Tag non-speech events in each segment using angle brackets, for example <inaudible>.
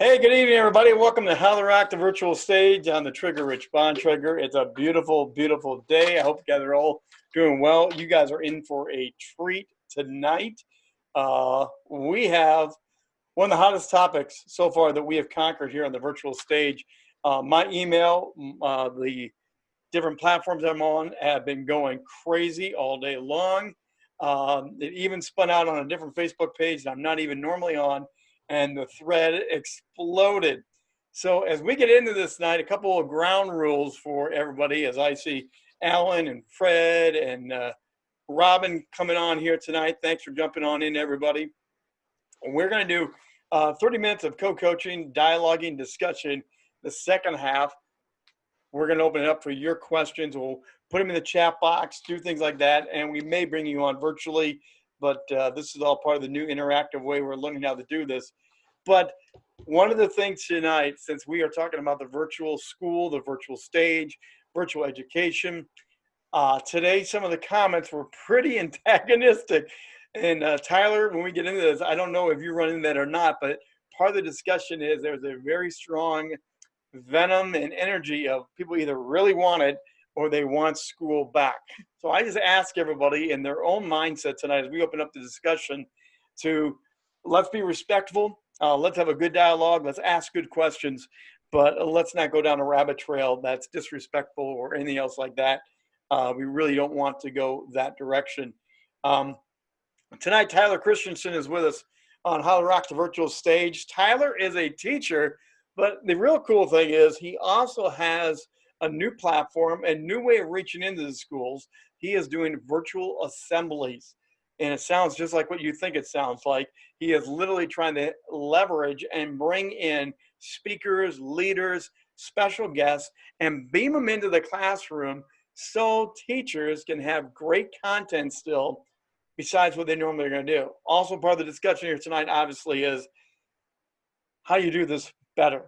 Hey, good evening, everybody. Welcome to How to Rock the Virtual Stage on the Trigger Rich Bond Trigger. It's a beautiful, beautiful day. I hope you guys are all doing well. You guys are in for a treat tonight. Uh, we have one of the hottest topics so far that we have conquered here on the virtual stage. Uh, my email, uh, the different platforms I'm on have been going crazy all day long. Um, it even spun out on a different Facebook page that I'm not even normally on and the thread exploded. So as we get into this night, a couple of ground rules for everybody as I see Alan and Fred and uh, Robin coming on here tonight. Thanks for jumping on in, everybody. And we're going to do uh, 30 minutes of co-coaching, dialoguing, discussion. The second half, we're going to open it up for your questions. We'll put them in the chat box, do things like that, and we may bring you on virtually but uh, this is all part of the new interactive way we're learning how to do this. But one of the things tonight, since we are talking about the virtual school, the virtual stage, virtual education, uh, today some of the comments were pretty <laughs> antagonistic. And uh, Tyler, when we get into this, I don't know if you run into that or not, but part of the discussion is there's a very strong venom and energy of people either really want it or they want school back. So I just ask everybody in their own mindset tonight as we open up the discussion to let's be respectful, uh, let's have a good dialogue, let's ask good questions, but let's not go down a rabbit trail that's disrespectful or anything else like that. Uh, we really don't want to go that direction. Um, tonight, Tyler Christensen is with us on How to Rock the Virtual Stage. Tyler is a teacher, but the real cool thing is he also has a new platform, a new way of reaching into the schools. He is doing virtual assemblies. And it sounds just like what you think it sounds like. He is literally trying to leverage and bring in speakers, leaders, special guests, and beam them into the classroom so teachers can have great content still besides what they normally are going to do. Also, part of the discussion here tonight, obviously, is how you do this better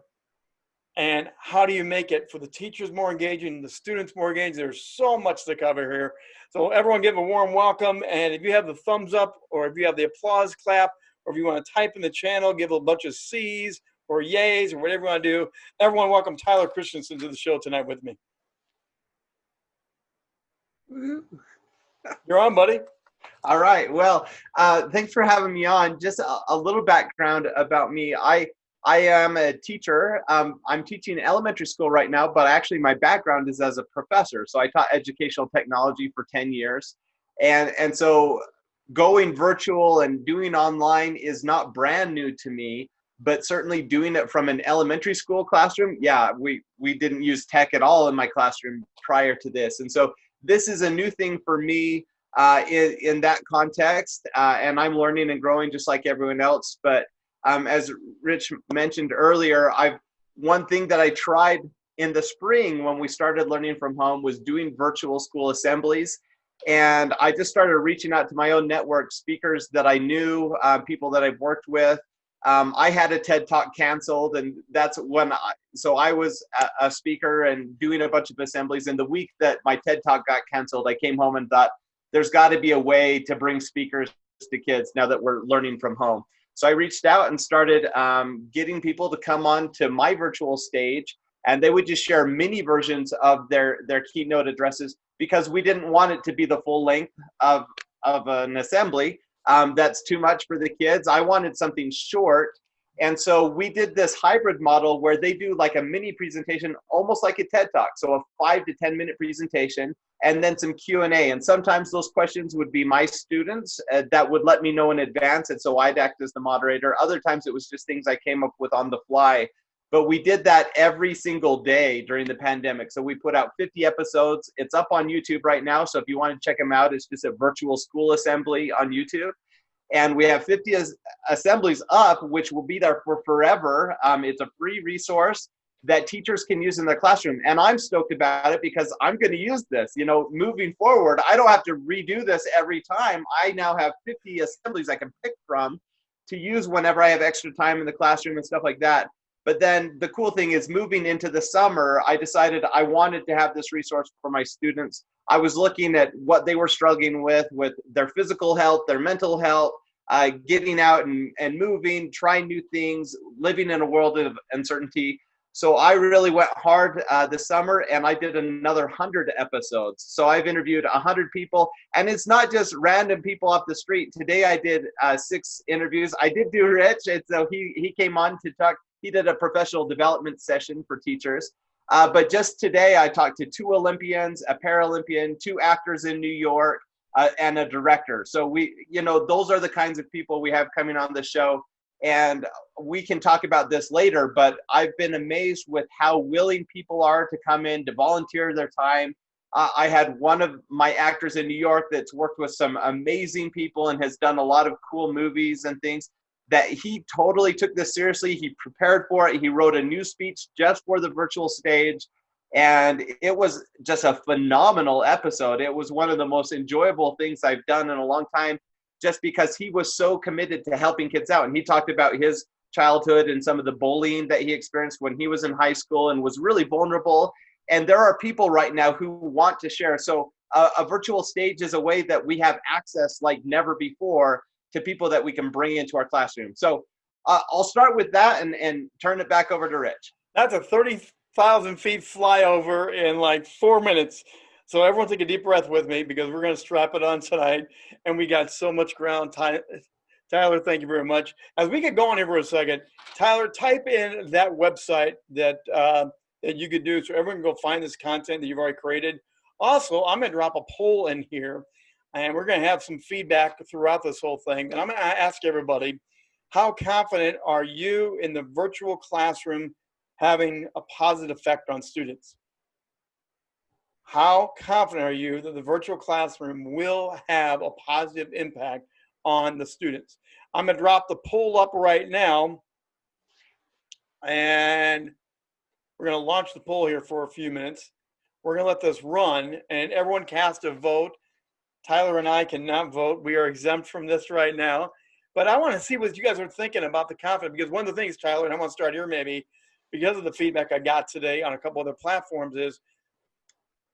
and how do you make it for the teachers more engaging, the students more engaged? There's so much to cover here. So everyone give a warm welcome. And if you have the thumbs up or if you have the applause clap, or if you want to type in the channel, give a bunch of C's or yays or whatever you want to do. Everyone welcome Tyler Christensen to the show tonight with me. You're on, buddy. All right. Well, uh, thanks for having me on. Just a, a little background about me. I I am a teacher. Um, I'm teaching elementary school right now, but actually my background is as a professor. So I taught educational technology for 10 years. And, and so going virtual and doing online is not brand new to me, but certainly doing it from an elementary school classroom, yeah, we, we didn't use tech at all in my classroom prior to this. And so this is a new thing for me uh, in, in that context. Uh, and I'm learning and growing just like everyone else. But um, as Rich mentioned earlier, I've one thing that I tried in the spring when we started learning from home was doing virtual school assemblies. And I just started reaching out to my own network, speakers that I knew, uh, people that I've worked with. Um, I had a TED Talk canceled, and that's when I, so I was a, a speaker and doing a bunch of assemblies. And the week that my TED Talk got canceled, I came home and thought, there's got to be a way to bring speakers to kids now that we're learning from home. So I reached out and started um, getting people to come on to my virtual stage and they would just share mini versions of their, their keynote addresses because we didn't want it to be the full length of, of an assembly. Um, that's too much for the kids. I wanted something short. And so we did this hybrid model where they do like a mini presentation, almost like a TED Talk. So a five to 10 minute presentation and then some Q&A. And sometimes those questions would be my students uh, that would let me know in advance. And so I'd act as the moderator. Other times it was just things I came up with on the fly. But we did that every single day during the pandemic. So we put out 50 episodes. It's up on YouTube right now. So if you want to check them out, it's just a virtual school assembly on YouTube. And we have 50 assemblies up, which will be there for forever. Um, it's a free resource that teachers can use in their classroom. And I'm stoked about it because I'm going to use this. You know, moving forward, I don't have to redo this every time. I now have 50 assemblies I can pick from to use whenever I have extra time in the classroom and stuff like that. But then the cool thing is moving into the summer, I decided I wanted to have this resource for my students. I was looking at what they were struggling with, with their physical health, their mental health, uh, getting out and, and moving, trying new things, living in a world of uncertainty. So I really went hard uh, this summer and I did another 100 episodes. So I've interviewed 100 people and it's not just random people off the street. Today I did uh, six interviews. I did do Rich, and so he, he came on to talk. He did a professional development session for teachers. Uh, but just today I talked to two Olympians, a Paralympian, two actors in New York, uh, and a director. So we, you know, those are the kinds of people we have coming on the show and we can talk about this later but i've been amazed with how willing people are to come in to volunteer their time. Uh, i had one of my actors in new york that's worked with some amazing people and has done a lot of cool movies and things that he totally took this seriously. He prepared for it. He wrote a new speech just for the virtual stage and it was just a phenomenal episode. It was one of the most enjoyable things i've done in a long time just because he was so committed to helping kids out. And he talked about his childhood and some of the bullying that he experienced when he was in high school and was really vulnerable. And there are people right now who want to share. So uh, a virtual stage is a way that we have access like never before to people that we can bring into our classroom. So uh, I'll start with that and, and turn it back over to Rich. That's a 30,000 feet flyover in like four minutes. So everyone take a deep breath with me because we're going to strap it on tonight. And we got so much ground. Tyler, thank you very much. As we get going here for a second, Tyler, type in that website that uh, that you could do so everyone can go find this content that you've already created. Also, I'm going to drop a poll in here and we're going to have some feedback throughout this whole thing. And I'm going to ask everybody, how confident are you in the virtual classroom having a positive effect on students? How confident are you that the virtual classroom will have a positive impact on the students? I'm gonna drop the poll up right now and we're gonna launch the poll here for a few minutes. We're gonna let this run and everyone cast a vote. Tyler and I cannot vote. We are exempt from this right now. But I want to see what you guys are thinking about the confidence because one of the things, Tyler, and I want to start here maybe because of the feedback I got today on a couple other platforms is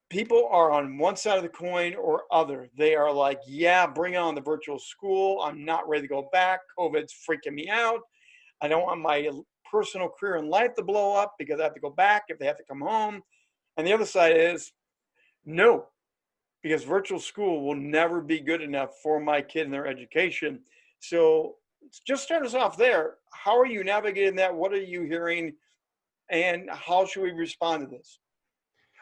people are on one side of the coin or other. They are like, yeah, bring on the virtual school. I'm not ready to go back. COVID's freaking me out. I don't want my personal career and life to blow up because I have to go back if they have to come home. And the other side is no, because virtual school will never be good enough for my kid and their education. So just start us off there. How are you navigating that? What are you hearing? And how should we respond to this?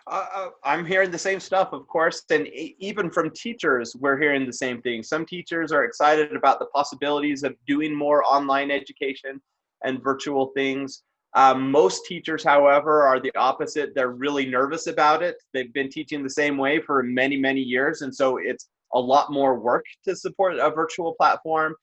Uh, uh, I'm hearing the same stuff, of course, and even from teachers, we're hearing the same thing. Some teachers are excited about the possibilities of doing more online education and virtual things. Um, most teachers, however, are the opposite. They're really nervous about it. They've been teaching the same way for many, many years, and so it's a lot more work to support a virtual platform.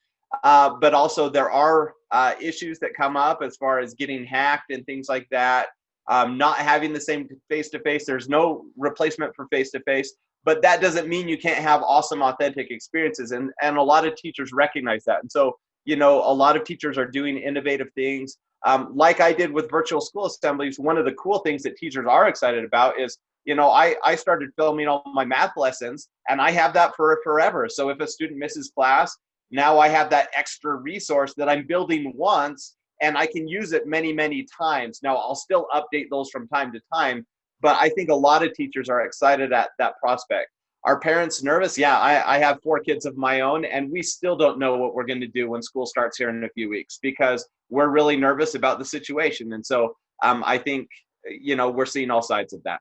Uh, but also, there are uh, issues that come up as far as getting hacked and things like that um, not having the same face to face. There's no replacement for face to face, but that doesn't mean you can't have awesome, authentic experiences. And and a lot of teachers recognize that. And so you know, a lot of teachers are doing innovative things. Um, like I did with virtual school assemblies, one of the cool things that teachers are excited about is, you know, I, I started filming all my math lessons and I have that for forever. So if a student misses class, now I have that extra resource that I'm building once and I can use it many, many times. Now, I'll still update those from time to time, but I think a lot of teachers are excited at that prospect. Are parents nervous? Yeah, I, I have four kids of my own, and we still don't know what we're going to do when school starts here in a few weeks because we're really nervous about the situation. And so um, I think, you know, we're seeing all sides of that.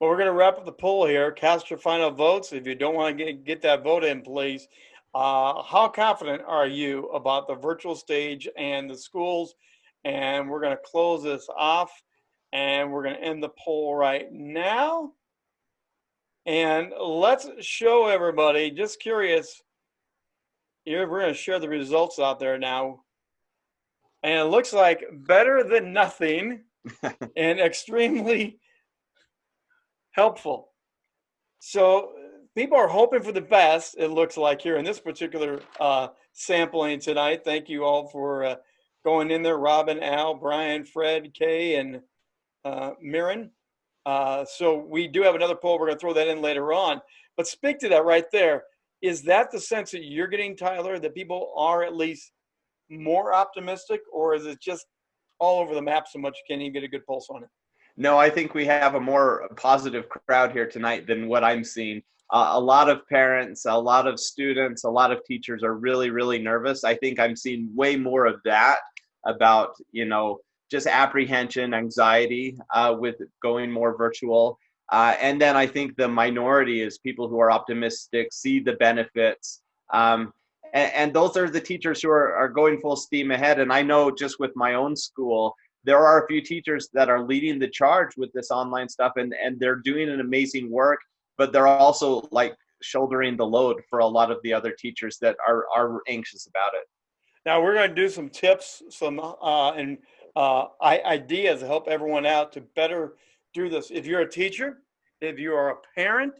Well, we're going to wrap up the poll here. Cast your final votes. If you don't want to get, get that vote in, please. Uh, how confident are you about the virtual stage and the schools? And we're going to close this off and we're going to end the poll right now. And let's show everybody, just curious, we're going to share the results out there now. And it looks like better than nothing <laughs> and extremely helpful. So people are hoping for the best, it looks like here in this particular uh, sampling tonight. Thank you all for uh, going in there, Robin, Al, Brian, Fred, Kay, and uh, Mirren. Uh, so we do have another poll. We're going to throw that in later on. But speak to that right there. Is that the sense that you're getting, Tyler, that people are at least more optimistic, or is it just all over the map so much you can't even get a good pulse on it? No, I think we have a more positive crowd here tonight than what I'm seeing. Uh, a lot of parents, a lot of students, a lot of teachers are really, really nervous. I think I'm seeing way more of that about, you know, just apprehension, anxiety uh, with going more virtual. Uh, and then I think the minority is people who are optimistic, see the benefits. Um, and, and, those are the teachers who are, are going full steam ahead. And I know just with my own school, there are a few teachers that are leading the charge with this online stuff and, and they're doing an amazing work, but they're also like shouldering the load for a lot of the other teachers that are, are anxious about it. Now we're going to do some tips, some uh, and uh, ideas to help everyone out to better do this. If you're a teacher, if you are a parent,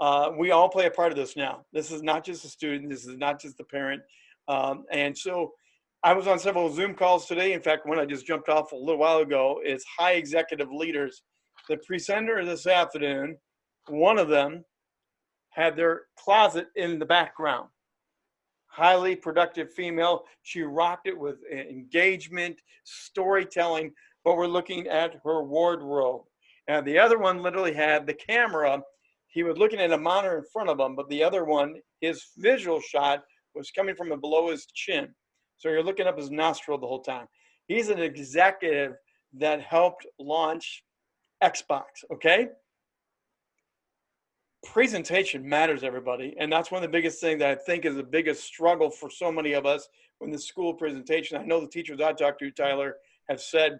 uh, we all play a part of this now. This is not just a student. This is not just the parent. Um, and so I was on several Zoom calls today. In fact, one I just jumped off a little while ago is high executive leaders. The presenter this afternoon, one of them had their closet in the background. Highly productive female. She rocked it with engagement, storytelling, but we're looking at her wardrobe. And the other one literally had the camera. He was looking at a monitor in front of him, but the other one, his visual shot was coming from below his chin. So you're looking up his nostril the whole time. He's an executive that helped launch Xbox, okay? Presentation matters, everybody. And that's one of the biggest things that I think is the biggest struggle for so many of us when the school presentation. I know the teachers I talked to, Tyler, have said,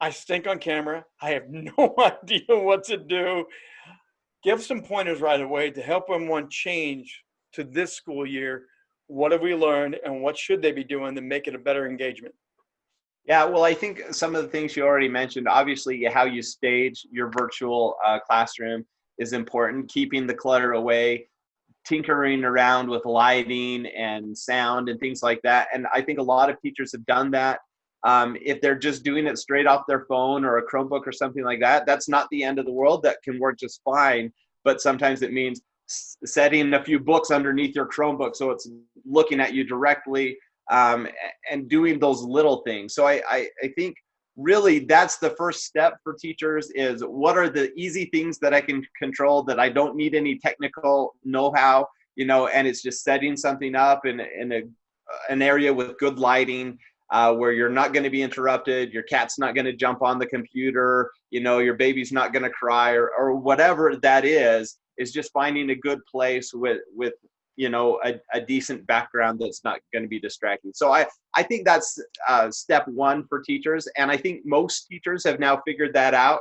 I stink on camera. I have <laughs> no <laughs> idea what to do. Give some pointers right away to help everyone change to this school year what have we learned and what should they be doing to make it a better engagement? Yeah, well, I think some of the things you already mentioned, obviously, how you stage your virtual uh, classroom is important, keeping the clutter away, tinkering around with lighting and sound and things like that. And I think a lot of teachers have done that. Um, if they're just doing it straight off their phone or a Chromebook or something like that, that's not the end of the world. That can work just fine. But sometimes it means setting a few books underneath your Chromebook so it's looking at you directly um, and doing those little things. So I, I, I think really that's the first step for teachers is what are the easy things that I can control that I don't need any technical know-how, you know, and it's just setting something up in, in a, an area with good lighting uh, where you're not going to be interrupted, your cat's not going to jump on the computer, you know, your baby's not going to cry or, or whatever that is is just finding a good place with with you know a, a decent background that's not going to be distracting. So i i think that's uh, step one for teachers and i think most teachers have now figured that out.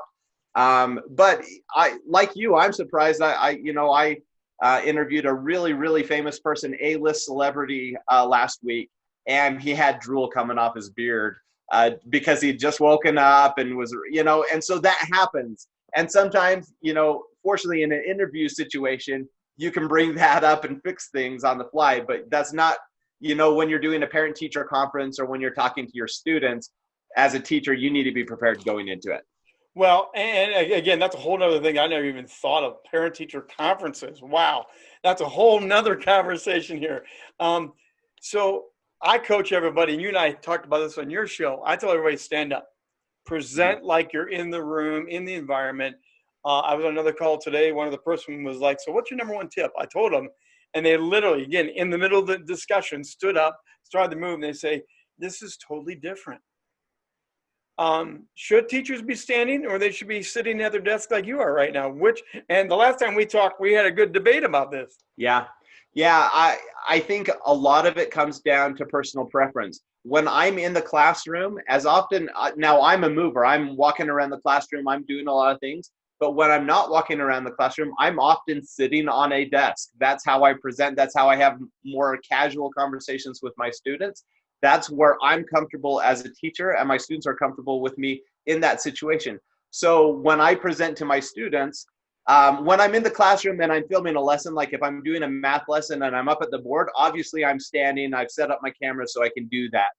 Um, but i like you i'm surprised i, I you know i uh, interviewed a really really famous person a-list celebrity uh, last week and he had drool coming off his beard uh, because he'd just woken up and was you know and so that happens. And sometimes you know fortunately in an interview situation you can bring that up and fix things on the fly but that's not you know when you're doing a parent teacher conference or when you're talking to your students as a teacher you need to be prepared going into it. Well and again that's a whole nother thing i never even thought of parent teacher conferences. Wow that's a whole nother <laughs> conversation here. Um, so i coach everybody and you and i talked about this on your show. I tell everybody stand up. Present mm-hmm. like you're in the room in the environment uh, I was on another call today. One of the person was like, "So what's your number one tip?" I told them, and they literally, again, in the middle of the discussion, stood up, started to move, and they say, "This is totally different." Um, should teachers be standing, or they should be sitting at their desk like you are right now? Which, and the last time we talked, we had a good debate about this. Yeah, yeah. I I think a lot of it comes down to personal preference when I'm in the classroom, as often uh, now I'm a mover, I'm walking around the classroom, I'm doing a lot of things. But when I'm not walking around the classroom, I'm often sitting on a desk. That's how I present. That's how I have more casual conversations with my students. That's where I'm comfortable as a teacher, and my students are comfortable with me in that situation. So when I present to my students, um, when I'm in the classroom and I'm filming a lesson, like if I'm doing a math lesson and I'm up at the board, obviously I'm standing, I've set up my camera so I can do that.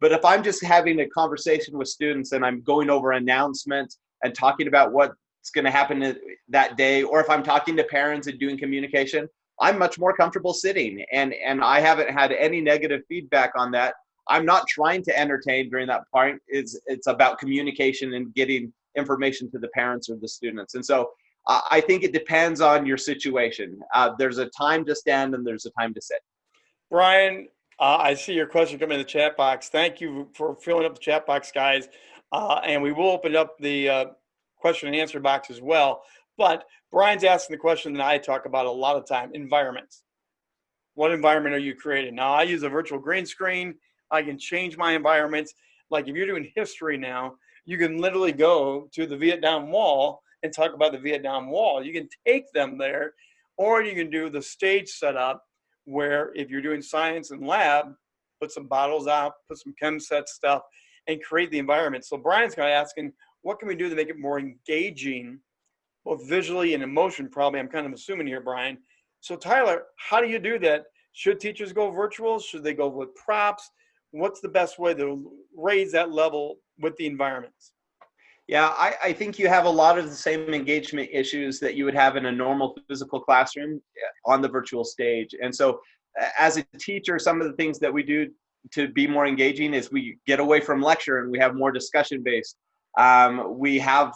But if I'm just having a conversation with students and I'm going over announcements and talking about what going to happen that day, or if I'm talking to parents and doing communication, I'm much more comfortable sitting, and and I haven't had any negative feedback on that. I'm not trying to entertain during that part. It's it's about communication and getting information to the parents or the students, and so I think it depends on your situation. Uh, there's a time to stand and there's a time to sit. Brian, uh, I see your question coming in the chat box. Thank you for filling up the chat box, guys. Uh, and we will open up the uh, question and answer box as well. But Brian's asking the question that I talk about a lot of time, environments. What environment are you creating? Now I use a virtual green screen. I can change my environments. Like if you're doing history now, you can literally go to the Vietnam Wall and talk about the Vietnam Wall. You can take them there, or you can do the stage setup where if you're doing science and lab, put some bottles out, put some chem set stuff, and create the environment. So Brian's kind of asking, what can we do to make it more engaging, both visually and emotion? Probably, I'm kind of assuming here, Brian. So Tyler, how do you do that? Should teachers go virtual? Should they go with props? What's the best way to raise that level with the environments? Yeah, I, I, think you have a lot of the same engagement issues that you would have in a normal physical classroom eh, on the virtual stage. And so, as a teacher, some of the things that we do to be more engaging is we get away from lecture and we have more discussion based. Um, we have,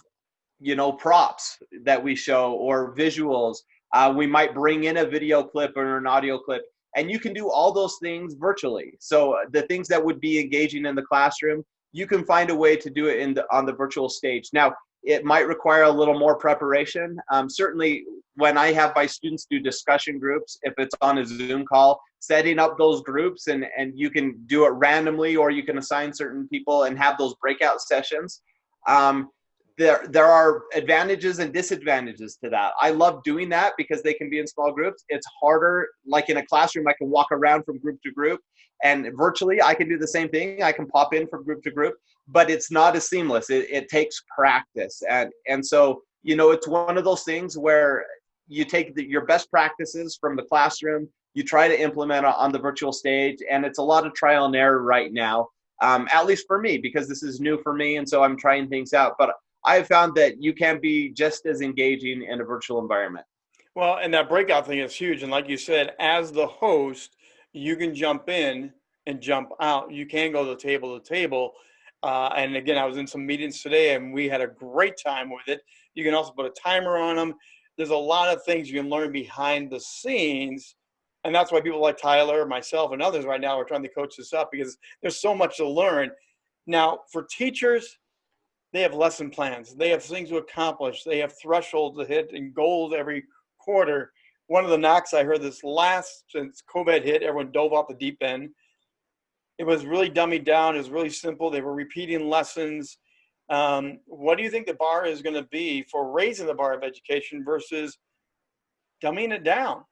you know, props that we show or visuals. Uh, we might bring in a video clip or an audio clip, and you can do all those things virtually. So the things that would be engaging in the classroom, you can find a way to do it in the, on the virtual stage. Now, it might require a little more preparation. Um, certainly, when I have my students do discussion groups, if it's on a Zoom call, setting up those groups and, and you can do it randomly or you can assign certain people and have those breakout sessions. Um, there, there are advantages and disadvantages to that. I love doing that because they can be in small groups. It's harder, like in a classroom, I can walk around from group to group and virtually I can do the same thing. I can pop in from group to group, but it's not as seamless. It, it takes practice. And, and so, you know, it's one of those things where you take the, your best practices from the classroom, you try to implement on the virtual stage, and it's a lot of trial and error right now. Um, at least for me, because this is new for me, and so I'm trying things out. But I have found that you can be just as engaging in a virtual environment. Well, and that breakout thing is huge. And like you said, as the host, you can jump in and jump out. You can go to table to table. Uh, and again, I was in some meetings today and we had a great time with it. You can also put a timer on them. There's a lot of things you can learn behind the scenes. And that's why people like Tyler, myself, and others right now are trying to coach this up because there's so much to learn. Now, for teachers, they have lesson plans. They have things to accomplish. They have thresholds to hit and goals every quarter. One of the knocks I heard this last since COVID hit, everyone dove off the deep end. It was really dummied down. It was really simple. They were repeating lessons. Um, what do you think the bar is going to be for raising the bar of education versus dumbing it down?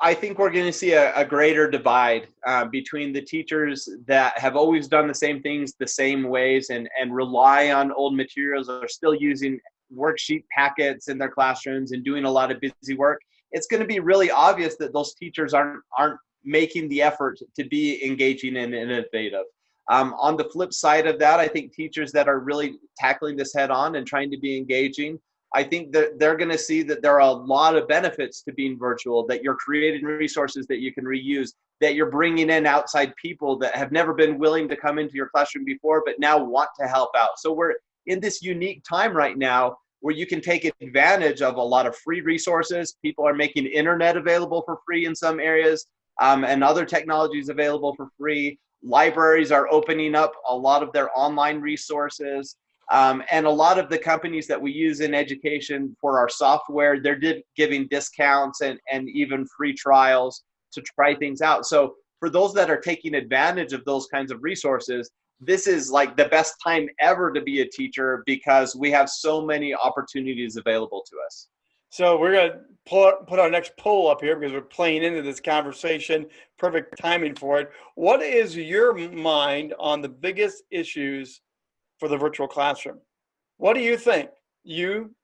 I think we're going to see a, a greater divide uh, between the teachers that have always done the same things the same ways and, and rely on old materials or are still using worksheet packets in their classrooms and doing a lot of busy work. It's going to be really obvious that those teachers aren't aren't making the effort to be engaging and innovative. Um, on the flip side of that, I think teachers that are really tackling this head on and trying to be engaging I think that they're going to see that there are a lot of benefits to being virtual, that you're creating resources that you can reuse, that you're bringing in outside people that have never been willing to come into your classroom before, but now want to help out. So we're in this unique time right now where you can take advantage of a lot of free resources. People are making internet available for free in some areas um, and other technologies available for free. Libraries are opening up a lot of their online resources. Um, and a lot of the companies that we use in education for our software, they're giving discounts and, and even free trials to try things out. So for those that are taking advantage of those kinds of resources, this is like the best time ever to be a teacher because we have so many opportunities available to us. So we're going to pull, put our next poll up here because we're playing into this conversation. Perfect timing for it. What is your mind on the biggest issues for the virtual classroom. What do you think? You,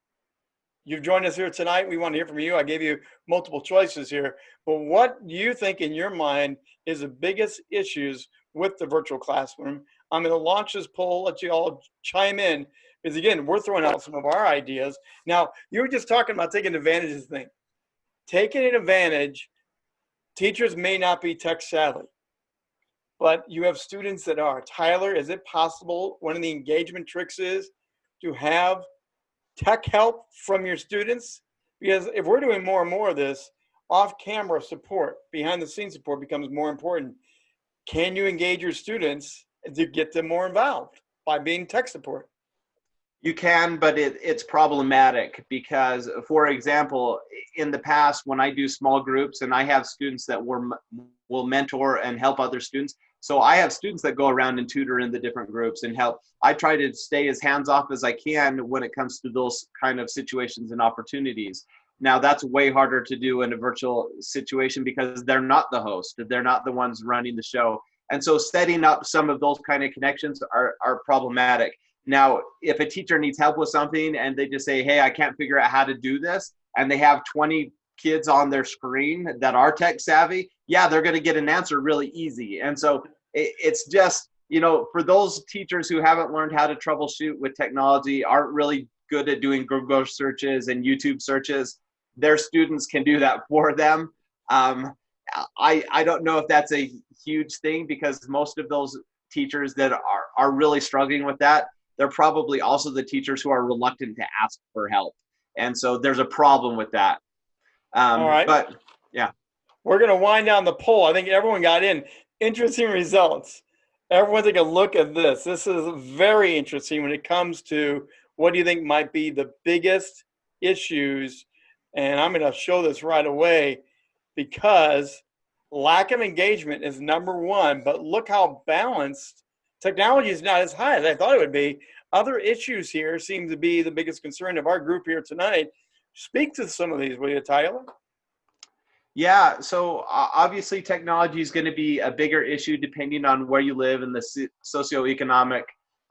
you've joined us here tonight. We want to hear from you. I gave you multiple choices here, but what do you think in your mind is the biggest issues with the virtual classroom? I'm going to launch this poll, let you all chime in, because again, we're throwing out some of our ideas. Now, you were just talking about taking advantage of things. taking advantage, teachers may not be tech savvy, but you have students that are. Tyler, is it possible one of the engagement tricks is to have tech help from your students? Because if we're doing more and more of this, off camera support, behind the scenes support becomes more important. Can you engage your students to get them more involved by being tech support? You can, but it, it's problematic because, for example, in the past, when I do small groups and I have students that will, will mentor and help other students, so I have students that go around and tutor in the different groups and help. I try to stay as hands off as I can when it comes to those kind of situations and opportunities. Now that's way harder to do in a virtual situation because they're not the host, they're not the ones running the show. And so setting up some of those kind of connections are, are problematic. Now, if a teacher needs help with something and they just say, hey, I can't figure out how to do this, and they have 20 kids on their screen that are tech savvy, yeah, they're going to get an answer really easy. And so it, it's just, you know, for those teachers who haven't learned how to troubleshoot with technology, aren't really good at doing Google searches and YouTube searches, their students can do that for them. Um, I, I don't know if that's a huge thing because most of those teachers that are, are really struggling with that, they're probably also the teachers who are reluctant to ask for help. And so there's a problem with that. Um, All right. But yeah. We're going to wind down the poll. I think everyone got in. Interesting results. Everyone take a look at this. This is very interesting when it comes to what do you think might be the biggest issues and I'm going to show this right away because lack of engagement is number one. But look how balanced technology is not as high as I thought it would be. Other issues here seem to be the biggest concern of our group here tonight. Speak to some of these, will you, Tyler? Yeah, so obviously technology is going to be a bigger issue depending on where you live and the socioeconomic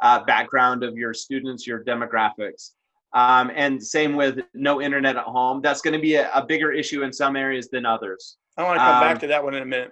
uh, background of your students, your demographics. Um, and same with no internet at home. That's going to be a, a, bigger issue in some areas than others. I want to come um, back to that one in a minute.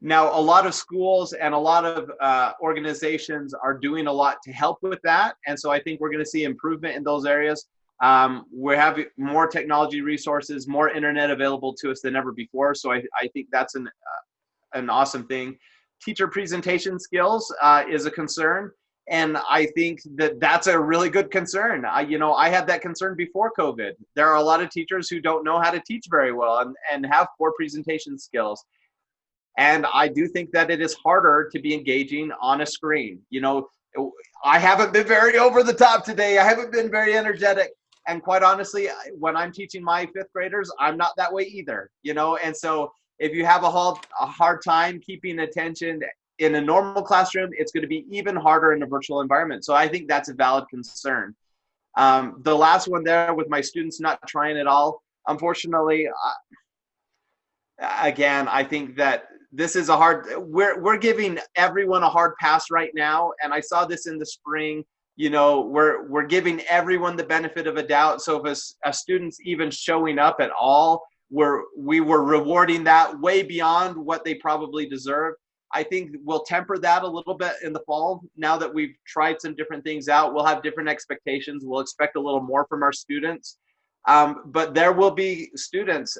Now, a lot of schools and a lot of uh, organizations are doing a lot to help with that. And so I think we're going to see improvement in those areas. Um, we have more technology resources, more internet available to us than ever before. So I, I think that's an, uh, an awesome thing. Teacher presentation skills uh, is a concern and I think that that's a really good concern. I, you know, I had that concern before COVID. There are a lot of teachers who don't know how to teach very well and, and have poor presentation skills. And I do think that it is harder to be engaging on a screen. You know, I haven't been very over the top today. I haven't been very energetic. And quite honestly, when I'm teaching my fifth graders, I'm not that way either, you know? And so if you have a hard, a hard time keeping attention in a normal classroom, it's going to be even harder in a virtual environment. So I think that's a valid concern. Um, the last one there with my students not trying at all, unfortunately, again, I think that this is a hard, we're, we're giving everyone a hard pass right now. And I saw this in the spring, you know, we're, we're giving everyone the benefit of a doubt. So if a, a student's even showing up at all, we're, we were rewarding that way beyond what they probably deserve. I think we'll temper that a little bit in the fall. Now that we've tried some different things out, we'll have different expectations. We'll expect a little more from our students. Um, but there will be students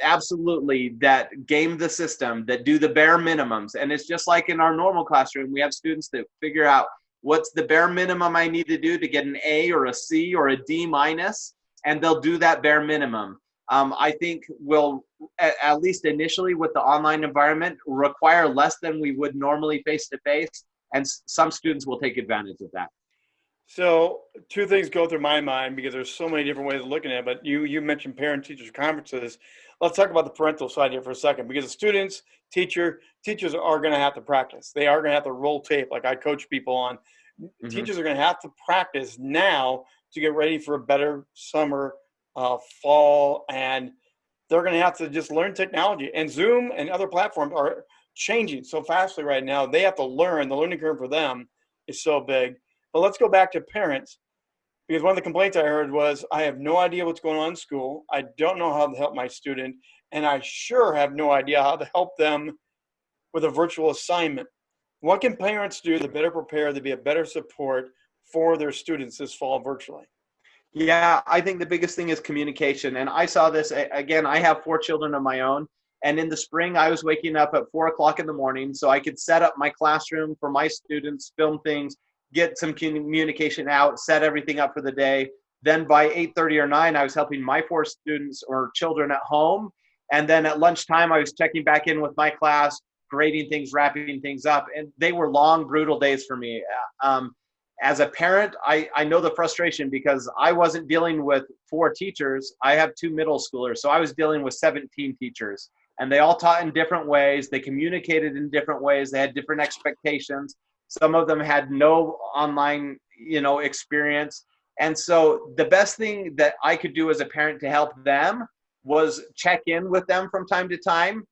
absolutely that game the system, that do the bare minimums. And it's just like in our normal classroom, we have students that figure out what's the bare minimum I need to do to get an A or a C or a D minus, and they'll do that bare minimum um, I think will, at, at, least initially with the online environment, require less than we would normally face to face. And some students will take advantage of that. So two things go through my mind because there's so many different ways of looking at it. But you, you mentioned parent teachers conferences. Let's talk about the parental side here for a second because the students, teacher, teachers are going to have to practice. They are going to have to roll tape like I coach people on. Mm -hmm. Teachers are going to have to practice now to get ready for a better summer uh, fall, and they're going to have to just learn technology. And Zoom and other platforms are changing so fastly right now. They have to learn. The learning curve for them is so big. But let's go back to parents because one of the complaints I heard was, I have no idea what's going on in school. I don't know how to help my student, and I sure have no idea how to help them with a virtual assignment. What can parents do to better prepare to be a better support for their students this fall virtually? Yeah, I think the biggest thing is communication. And I saw this again. I have four children of my own. And in the spring, I was waking up at four o'clock in the morning so I could set up my classroom for my students, film things, get some communication out, set everything up for the day. Then by 8:30 or 9, I was helping my four students or children at home. And then at lunchtime, I was checking back in with my class, grading things, wrapping things up. And they were long, brutal days for me. Um, as a parent, I, I know the frustration because I wasn't dealing with four teachers. I have two middle schoolers. So I was dealing with 17 teachers and they all taught in different ways. They communicated in different ways. They had different expectations. Some of them had no online, you know, experience. And so the best thing that I could do as a parent to help them was check in with them from time to time.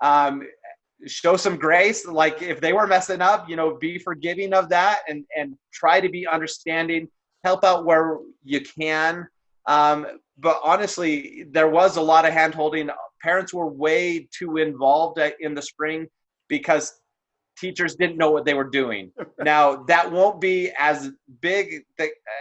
Um, show some grace like if they were messing up you know be forgiving of that and and try to be understanding help out where you can um, but honestly there was a lot of hand holding parents were way too involved in the spring because teachers didn't know what they were doing <laughs> now that won't be as big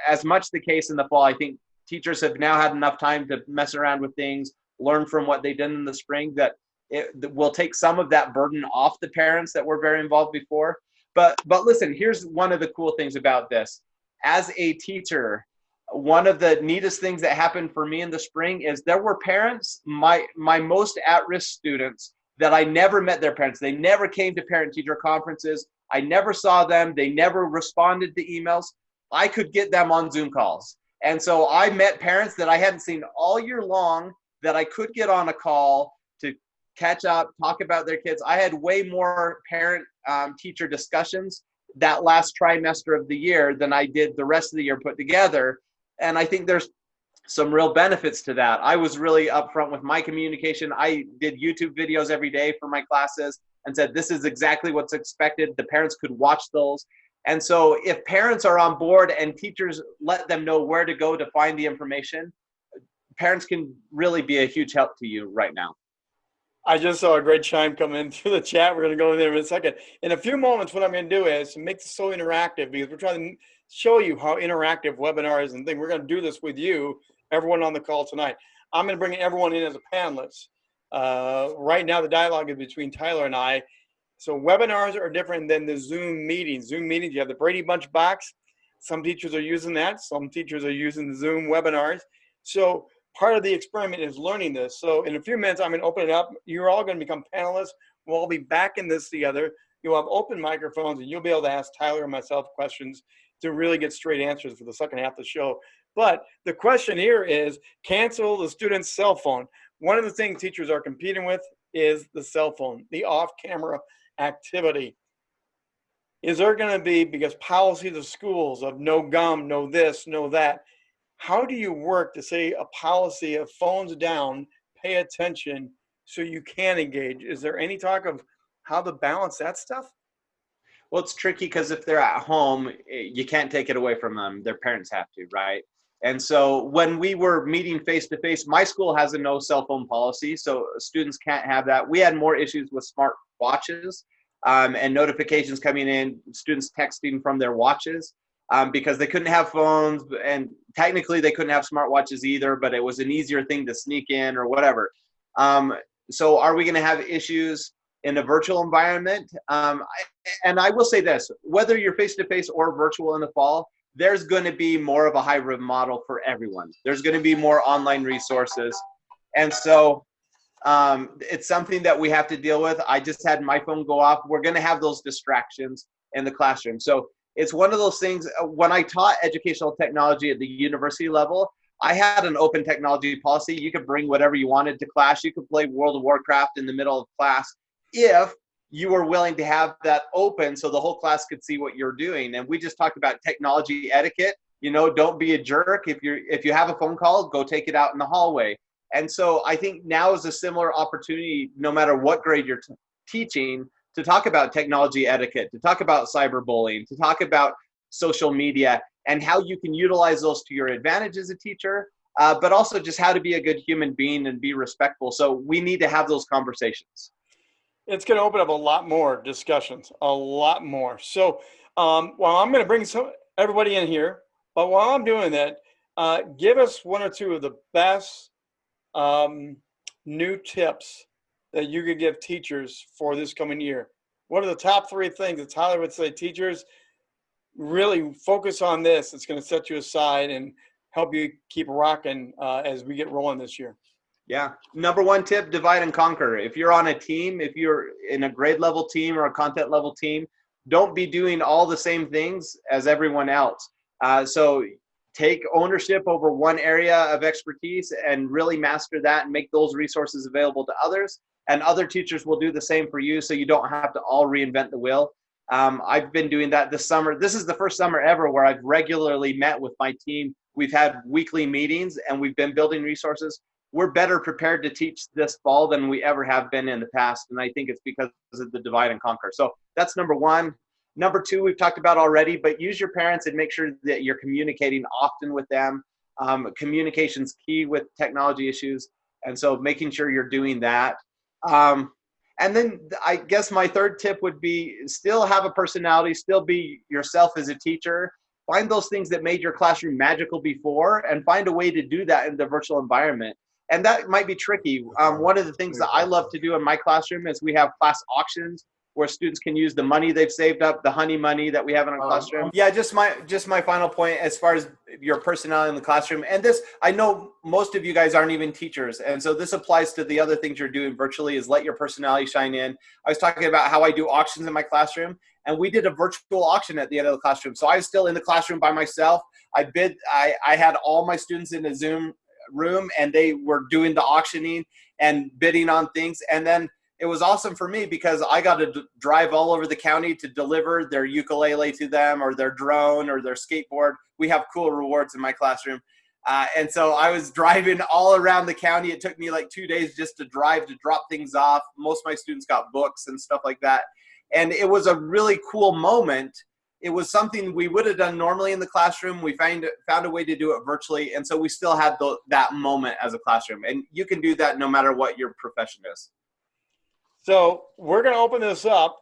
as much the case in the fall i think teachers have now had enough time to mess around with things learn from what they did in the spring that it will take some of that burden off the parents that were very involved before. But but listen, here's one of the cool things about this. As a teacher, one of the neatest things that happened for me in the spring is there were parents, my my most at-risk students that I never met their parents. They never came to parent teacher conferences. I never saw them. They never responded to emails. I could get them on Zoom calls. And so I met parents that I hadn't seen all year long that I could get on a call to catch up, talk about their kids. I had way more parent um, teacher discussions that last trimester of the year than I did the rest of the year put together. And I think there's some real benefits to that. I was really upfront with my communication. I did YouTube videos every day for my classes and said, this is exactly what's expected. The parents could watch those. And so if parents are on board and teachers let them know where to go to find the information, parents can really be a huge help to you right now. I just saw a great chime come in <laughs> through the chat. We're going to go there in a second. In a few moments, what I'm going to do is make this so interactive because we're trying to show you how interactive webinars and things. We're going to do this with you, everyone on the call tonight. I'm going to bring everyone in as a panelist. Uh, right now, the dialogue is between Tyler and I. So webinars are different than the Zoom meetings. Zoom meetings, you have the Brady Bunch box. Some teachers are using that. Some teachers are using the Zoom webinars. So part of the experiment is learning this. So in a few minutes, I'm going to open it up. You're all going to become panelists. We'll all be back in this together. You'll have open microphones and you'll be able to ask Tyler and myself questions to really get straight answers for the second half of the show. But the question here is cancel the student's cell phone. One of the things teachers are competing with is the cell phone, the off-camera activity. Is there going to be, because policies of schools of no gum, no this, no that, how do you work to say a policy of phones down, pay attention so you can engage? Is there any talk of how to balance that stuff? Well, it's tricky because if they're at home, eh, you can't take it away from them. Their parents have to, right? And so when we were meeting face to face, my school has a no cell phone policy, so students can't have that. We had more issues with smart watches um, and notifications coming in, students texting from their watches um, because they couldn't have phones and technically they couldn't have smart watches either, but it was an easier thing to sneak in or whatever. Um, so are we going to have issues in a virtual environment? Um, and I will say this, whether you're face-to-face -face or virtual in the fall, there's going to be more of a hybrid model for everyone. There's going to be more online resources. And so um, it's something that we have to deal with. I just had my phone go off. We're going to have those distractions in the classroom. So it's one of those things uh, when i taught educational technology at the university level i had an open technology policy you could bring whatever you wanted to class you could play world of warcraft in the middle of class if you were willing to have that open so the whole class could see what you're doing and we just talked about technology etiquette you know don't be a jerk if you're if you have a phone call go take it out in the hallway and so i think now is a similar opportunity no matter what grade you're teaching to talk about technology etiquette, to talk about cyberbullying, to talk about social media and how you can utilize those to your advantage as a teacher, uh, but also just how to be a good human being and be respectful. So we need to have those conversations. It's going to open up a lot more discussions, a lot more. So um, while I'm going to bring some everybody in here, but while I'm doing that, Uh, give us one or two of the best um, new tips that you could give teachers for this coming year. What are the top three things that Tyler would say teachers really focus on this? It's going to set you aside and help you keep rocking uh, as we get rolling this year. Yeah. Number one tip divide and conquer. If you're on a team, if you're in a grade level team or a content level team, don't be doing all the same things as everyone else. Uh, so take ownership over one area of expertise and really master that and make those resources available to others. And other teachers will do the same for you so you don't have to all reinvent the wheel. Um, I've been doing that this summer. This is the first summer ever where I've regularly met with my team. We've had weekly meetings and we've been building resources. We're better prepared to teach this fall than we ever have been in the past. And I think it's because of the divide and conquer. So that's number one. Number two, we've talked about already, but use your parents and make sure that you're communicating often with them. Um, communication's key with technology issues. And so making sure you're doing that. Um, and then I guess my third tip would be still have a personality, still be yourself as a teacher. Find those things that made your classroom magical before and find a way to do that in the virtual environment. And that might be tricky. Um, one of the things that I love to do in my classroom is we have class auctions where students can use the money they've saved up, the honey money that we have in our um, classroom. Yeah, just my just my final point as far as your personality in the classroom. And this, I know most of you guys aren't even teachers, and so this applies to the other things you're doing virtually. Is let your personality shine in. I was talking about how I do auctions in my classroom, and we did a virtual auction at the end of the classroom. So I was still in the classroom by myself. I bid. I I had all my students in a Zoom room, and they were doing the auctioning and bidding on things, and then it was awesome for me because I got to drive all over the county to deliver their ukulele to them or their drone or their skateboard. We have cool rewards in my classroom. Uh, and so I was driving all around the county. It took me like two days just to drive to drop things off. Most of my students got books and stuff like that. And it was a really cool moment. It was something we would have done normally in the classroom. We found, found a way to do it virtually. And so we still had the, that moment as a classroom. And you can do that no matter what your profession is. So we're going to open this up.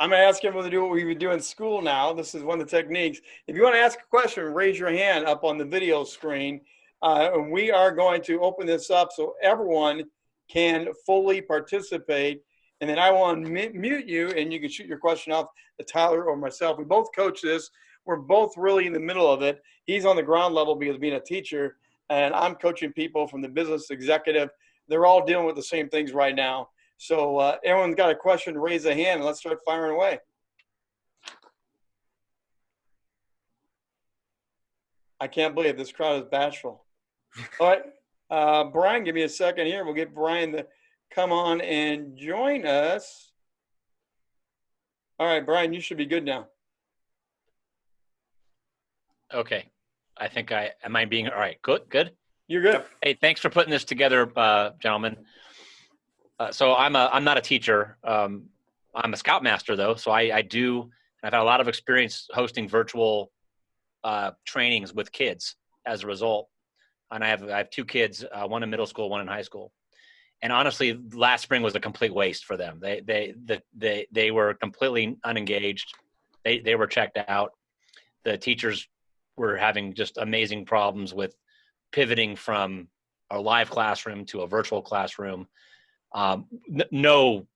I'm going to ask everyone to do what we would do in school now. This is one of the techniques. If you want to ask a question, raise your hand up on the video screen. Uh, and we are going to open this up so everyone can fully participate. And then I will mute you and you can shoot your question off to Tyler or myself. We both coach this. We're both really in the middle of it. He's on the ground level because being a teacher, and I'm coaching people from the business executive. They're all dealing with the same things right now. So uh, everyone's got a question, raise a hand and let's start firing away. I can't believe this crowd is bashful. <laughs> All right, uh, Brian, give me a second here. We'll get Brian to come on and join us. All right, Brian, you should be good now. Okay. I think I, am I being, all right, good, good. You're good. Hey, thanks for putting this together, uh, gentlemen. Uh, so I'm a I'm not a teacher. Um, I'm a scoutmaster though, so I, I do. I've had a lot of experience hosting virtual uh, trainings with kids as a result. And I have I have two kids, uh, one in middle school, one in high school. And honestly, last spring was a complete waste for them. They they the, they they were completely unengaged. They they were checked out. The teachers were having just amazing problems with pivoting from a live classroom to a virtual classroom um, no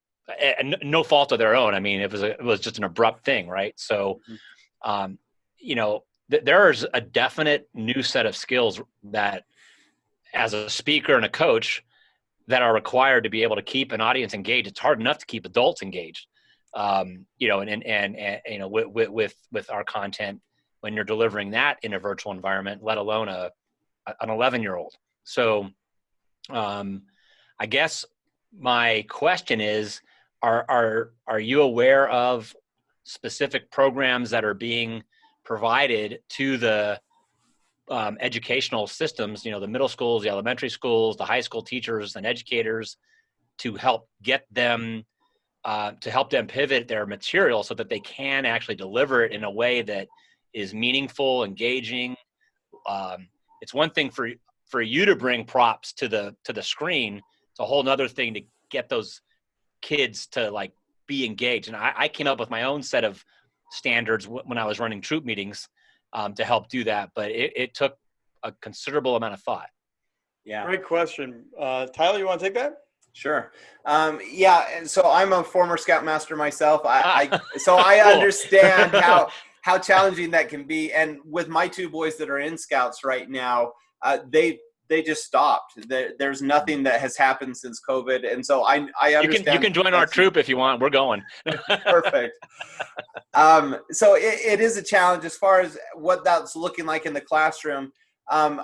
no fault of their own. I mean, it was a, it was just an abrupt thing, right? So, mm-hmm. um, you know, th- there's a definite new set of skills that, as a speaker and a coach, that are required to be able to keep an audience engaged. It's hard enough to keep adults engaged, um, you know, and, and and and you know, with with with our content when you're delivering that in a virtual environment, let alone a an 11 year old. So, um, I guess my question is are are are you aware of specific programs that are being provided to the um, educational systems you know the middle schools the elementary schools the high school teachers and educators to help get them uh, to help them pivot their material so that they can actually deliver it in a way that is meaningful engaging. Um, it's one thing for for you to bring props to the to the screen. It's a whole nother thing to get those kids to like be engaged. And I, I came up with my own set of standards when I was running troop meetings um, to help do that. But it, it took a considerable amount of thought. Yeah. Great question. Uh, Tyler, you want to take that? Sure. Um, yeah. And so I'm a former Scoutmaster myself. I, Ah. I <laughs> so I Cool. understand <laughs> how how challenging that can be. And with my two boys that are in Scouts right now, uh, they they just stopped. There, there's nothing that has happened since COVID, and so I I You understand. can you can join our troop if you want. We're going. <laughs> Perfect. um, so it, it is a challenge as far as what that's looking like in the classroom. Um,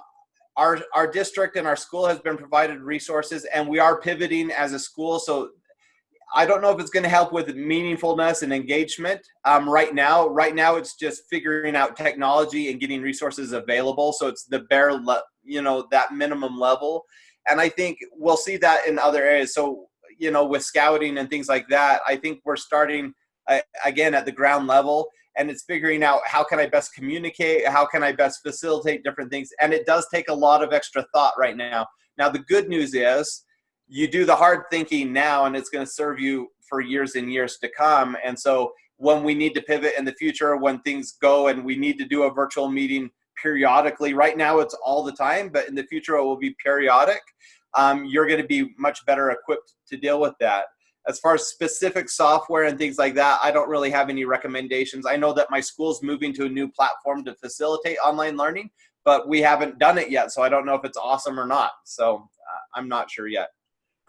our our district and our school has been provided resources, and we are pivoting as a school. So I don't know if it's going to help with meaningfulness and engagement. Um, right now, right now it's just figuring out technology and getting resources available. So it's the bare, le- you know, that minimum level. And I think we'll see that in other areas. So you know, with scouting and things like that, I think we're starting uh, again at the ground level and it's figuring out how can i best communicate how can i best facilitate different things and it does take a lot of extra thought right now now the good news is you do the hard thinking now and it's going to serve you for years and years to come and so when we need to pivot in the future when things go and we need to do a virtual meeting periodically right now it's all the time but in the future it will be periodic um, you're going to be much better equipped to deal with that as far as specific software and things like that, I don't really have any recommendations. I know that my school's moving to a new platform to facilitate online learning, but we haven't done it yet. So I don't know if it's awesome or not. So uh, I'm not sure yet.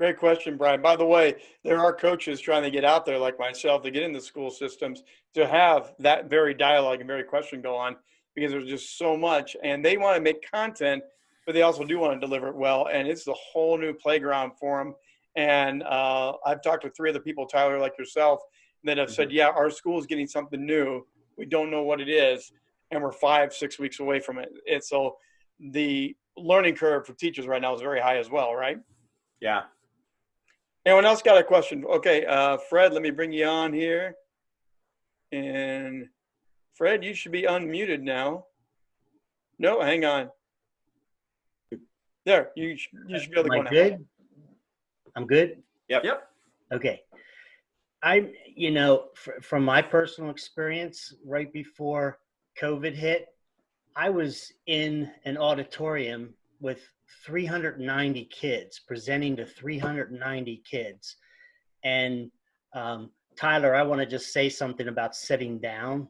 Great question, Brian. By the way, there are coaches trying to get out there, like myself, to get into the school systems to have that very dialogue and very question go on because there's just so much, and they want to make content, but they also do want to deliver it well, and it's a whole new playground for them. And uh, I've talked with three other people, Tyler, like yourself, that have said, "Yeah, our school is getting something new. We don't know what it is, and we're five, six weeks away from it." And so the learning curve for teachers right now is very high as well, right? Yeah. Anyone else got a question? Okay, uh, Fred, let me bring you on here. And Fred, you should be unmuted now. No, hang on. There, you sh- you should be able to go Am now. I good? I'm good. Yep. Yep. Okay. I, you know, fr- from my personal experience, right before COVID hit, I was in an auditorium with 390 kids, presenting to 390 kids. And um, Tyler, I want to just say something about sitting down.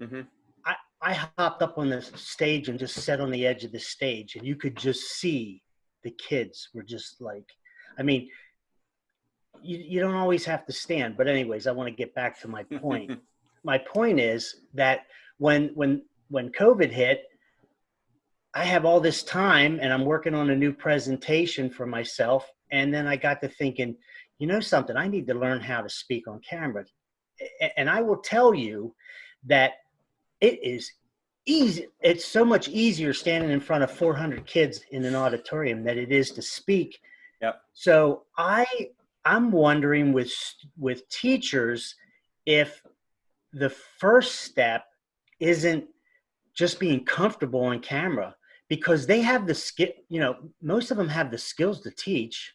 hmm I, I hopped up on the stage and just sat on the edge of the stage, and you could just see the kids were just like, I mean, you, you don't always have to stand. But anyways, I want to get back to my point. <laughs> my point is that when when when COVID hit, I have all this time and I'm working on a new presentation for myself. And then I got to thinking, you know something, I need to learn how to speak on camera. And I will tell you that it is easy. It's so much easier standing in front of 400 kids in an auditorium than it is to speak. Yep. So I I'm wondering with with teachers if the first step isn't just being comfortable on camera because they have the skill you know most of them have the skills to teach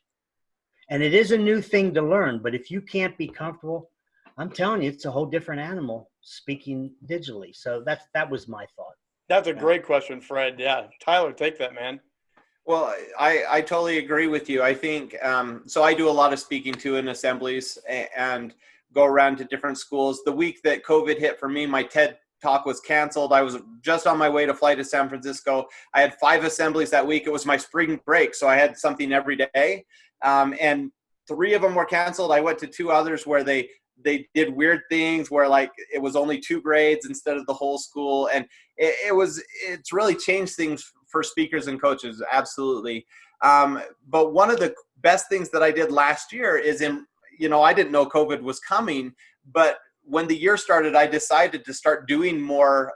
and it is a new thing to learn but if you can't be comfortable i'm telling you it's a whole different animal speaking digitally so that's that was my thought That's a great question, Fred. Yeah, Tyler, take that, man. Well, I, I totally agree with you. I think um, so. I do a lot of speaking to in assemblies and go around to different schools. The week that COVID hit for me, my TED talk was canceled. I was just on my way to fly to San Francisco. I had five assemblies that week. It was my spring break, so I had something every day. Um, and three of them were canceled. I went to two others where they they did weird things where like it was only two grades instead of the whole school and it, it was it's really changed things for speakers and coaches absolutely um, but one of the best things that i did last year is in you know i didn't know covid was coming but when the year started i decided to start doing more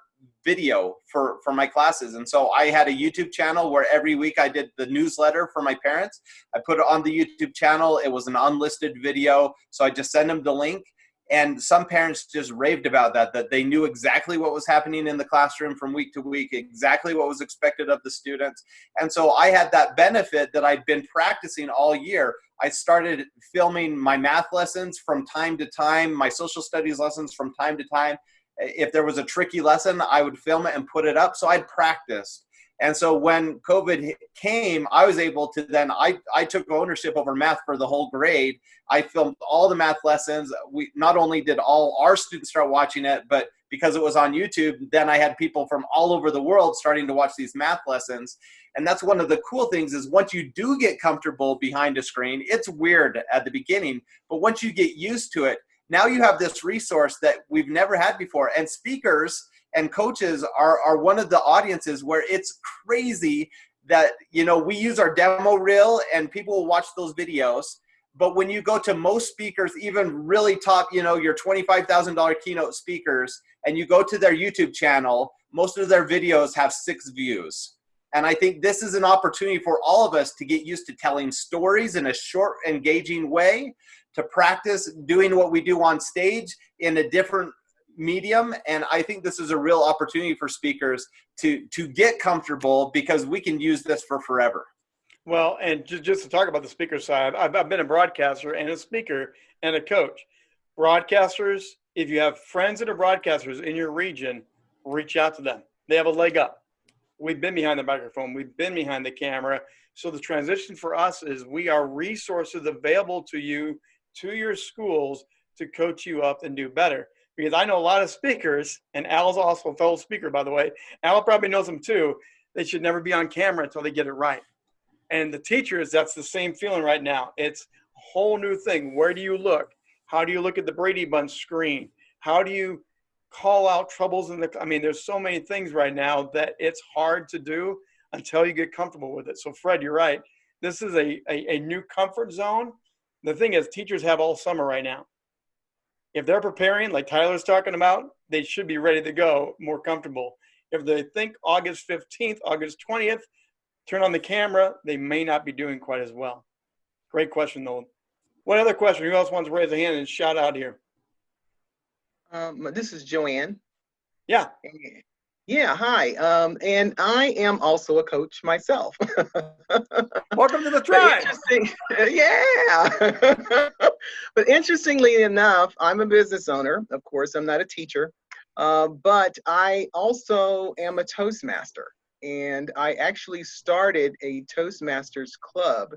video for for my classes. And so i had a youtube channel where every week i did the newsletter for my parents. I put it on the youtube channel. It was an unlisted video. So i just send them the link. And some parents just raved about that that they knew exactly what was happening in the classroom from week to week exactly what was expected of the students. And so i had that benefit that i'd been practicing all year i started filming my math lessons from time to time my social studies lessons from time to time if there was a tricky lesson i would film it and put it up so i'd practiced And so when COVID came, I was able to then I, I took ownership over math for the whole grade. I filmed all the math lessons. We not only did all our students start watching it, but because it was on YouTube, then I had people from all over the world starting to watch these math lessons. And that's one of the cool things is once you do get comfortable behind a screen, it's weird at the beginning, but once you get used to it, now you have this resource that we've never had before. And speakers and coaches are, are one of the audiences where it's crazy that, you know, we use our demo reel and people will watch those videos. But when you go to most speakers, even really top, you know, your $25,000 keynote speakers, and you go to their YouTube channel, most of their videos have six views. And I think this is an opportunity for all of us to get used to telling stories in a short, engaging way, to practice doing what we do on stage in a different medium and i think this is a real opportunity for speakers to to get comfortable because we can use this for forever well and just, just to talk about the speaker side I've, I've been a broadcaster and a speaker and a coach broadcasters if you have friends that are broadcasters in your region reach out to them they have a leg up we've been behind the microphone we've been behind the camera so the transition for us is we are resources available to you to your schools to coach you up and do better because I know a lot of speakers, and Al's also a fellow speaker, by the way. Al probably knows them too. They should never be on camera until they get it right. And the teachers, that's the same feeling right now. It's a whole new thing. Where do you look? How do you look at the Brady Bunch screen? How do you call out troubles in the? I mean, there's so many things right now that it's hard to do until you get comfortable with it. So, Fred, you're right. This is a, a, a new comfort zone. The thing is, teachers have all summer right now if they're preparing, like Tyler's talking about, they should be ready to go, more comfortable. If they think August 15th, August 20th, turn on the camera, they may not be doing quite as well. Great question, though. What other question? Who else wants to raise a hand and shout out here? Um, this is Joanne. Yeah. Yeah, hi. Um, and I am also a coach myself. <laughs> Welcome to the tribe. <laughs> yeah. <laughs> but interestingly enough, I'm a business owner. Of course, I'm not a teacher, uh, but I also am a Toastmaster. And I actually started a Toastmasters club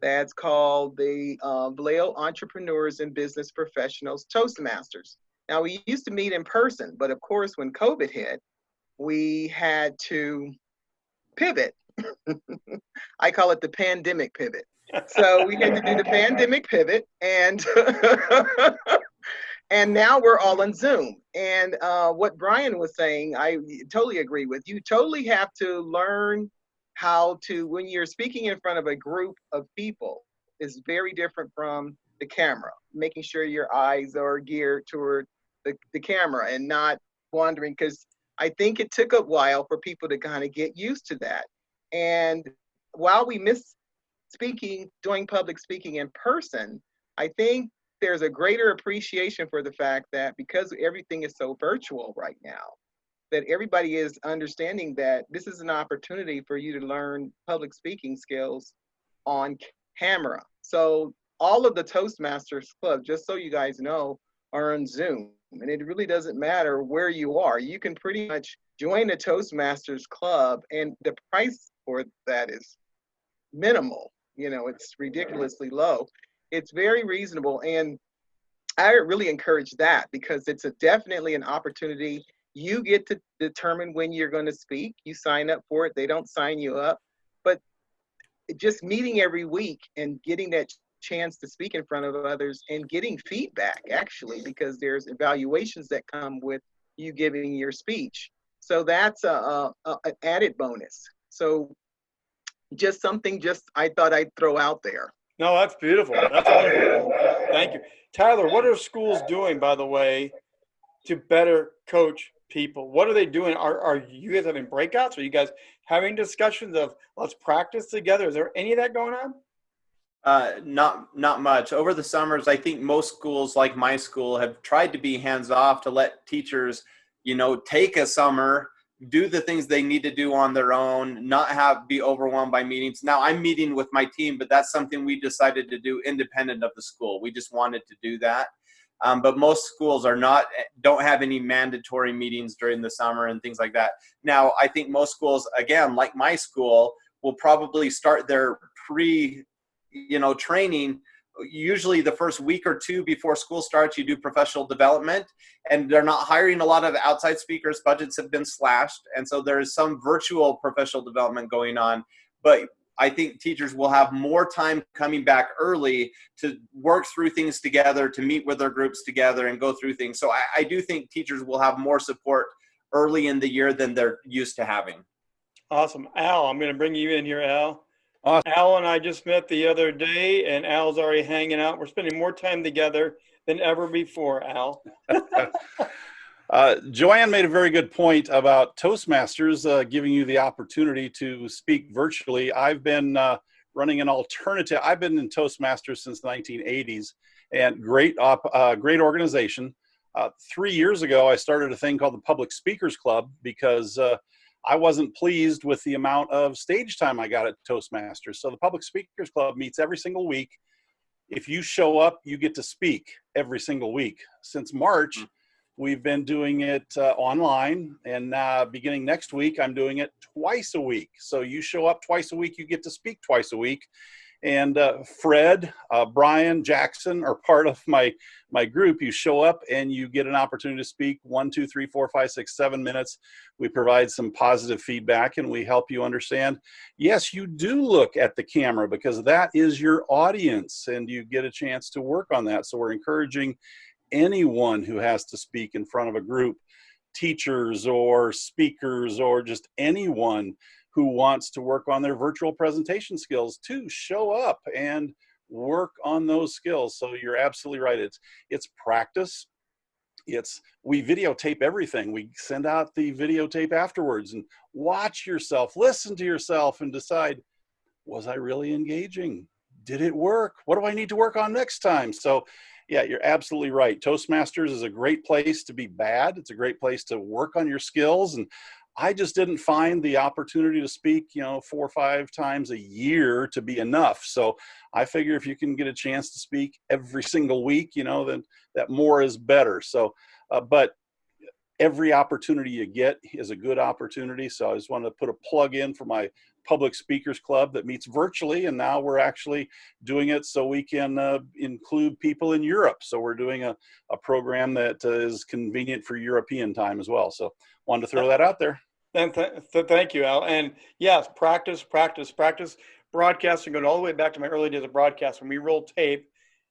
that's called the uh, Vallejo Entrepreneurs and Business Professionals Toastmasters. Now, we used to meet in person, but of course, when COVID hit, we had to pivot. <laughs> I call it the pandemic pivot. So we had to do the <laughs> pandemic pivot and <laughs> and now we're all on Zoom. And uh, what Brian was saying, I totally agree with. You totally have to learn how to when you're speaking in front of a group of people is very different from the camera. Making sure your eyes are geared toward the, the camera and not wandering because I think it took a while for people to kind of get used to that. And while we miss speaking, doing public speaking in person, I think there's a greater appreciation for the fact that because everything is so virtual right now, that everybody is understanding that this is an opportunity for you to learn public speaking skills on camera. So all of the Toastmasters Club, just so you guys know, are on Zoom and it really doesn't matter where you are. You can pretty much join a Toastmasters club, and the price for that is minimal. You know, it's ridiculously low. It's very reasonable, and I really encourage that because it's a definitely an opportunity. You get to determine when you're going to speak. You sign up for it. They don't sign you up, but just meeting every week and getting that chance to speak in front of others and getting feedback actually because there's evaluations that come with you giving your speech so that's a, a, a, an added bonus so just something just i thought i'd throw out there no that's beautiful. That's wonderful. Thank you. Tyler what are schools doing by the way to better coach people? What are they doing? Are, are you guys having breakouts? Are you guys having discussions of let's practice together? Is there any of that going on? Uh, not not much. Over the summers, I think most schools, like my school, have tried to be hands off to let teachers, you know, take a summer, do the things they need to do on their own, not have be overwhelmed by meetings. Now I'm meeting with my team, but that's something we decided to do independent of the school. We just wanted to do that. Um, but most schools are not don't have any mandatory meetings during the summer and things like that. Now, I think most schools, again, like my school, will probably start their pre, you know, training usually the first week or two before school starts you do professional development and they're not hiring a lot of outside speakers budgets have been slashed and so there is some virtual professional development going on but i think teachers will have more time coming back early to work through things together to meet with their groups together and go through things so i, I do think teachers will have more support early in the year than they're used to having Awesome. Al, I'm going to bring you in here, Al. Awesome. Al and I just met the other day, and Al's already hanging out. We're spending more time together than ever before, Al. <laughs> Uh, Joanne made a very good point about Toastmasters uh, giving you the opportunity to speak virtually. I've been uh, running an alternative. I've been in Toastmasters since the 1980s, and great, op, uh, great organization. Uh, three years ago, I started a thing called the Public Speakers Club because uh, I wasn't pleased with the amount of stage time I got at Toastmasters. So the Public Speakers Club meets every single week. If you show up, you get to speak every single week. Since March, we've been doing it uh, online, and uh, beginning next week, I'm doing it twice a week. So you show up twice a week, you get to speak twice a week. And uh, Fred, uh, Brian, Jackson are part of my my group. You show up and you get an opportunity to speak one, two, three, four, five, six, seven minutes. We provide some positive feedback and we help you understand. Yes, you do look at the camera because that is your audience, and you get a chance to work on that. So we're encouraging anyone who has to speak in front of a group, teachers or speakers or just anyone who wants to work on their virtual presentation skills to show up and work on those skills. So you're absolutely right. It's it's practice. It's we videotape everything. We send out the videotape afterwards and watch yourself, listen to yourself and decide, was I really engaging? Did it work? What do I need to work on next time? So yeah, you're absolutely right. Toastmasters is a great place to be bad. It's a great place to work on your skills. And I just didn't find the opportunity to speak, you know, four or five times a year to be enough. So I figure if you can get a chance to speak every single week, you know, then that more is better. So, uh, but every opportunity you get is a good opportunity. So I just want to put a plug in for my public speakers club that meets virtually. And now we're actually doing it so we can uh, include people in Europe. So we're doing a, a program that uh, is convenient for European time as well. So wanted to throw that out there. And th th thank you, Al. And yes, practice, practice, practice. Broadcasting, going all the way back to my early days of broadcast when we rolled tape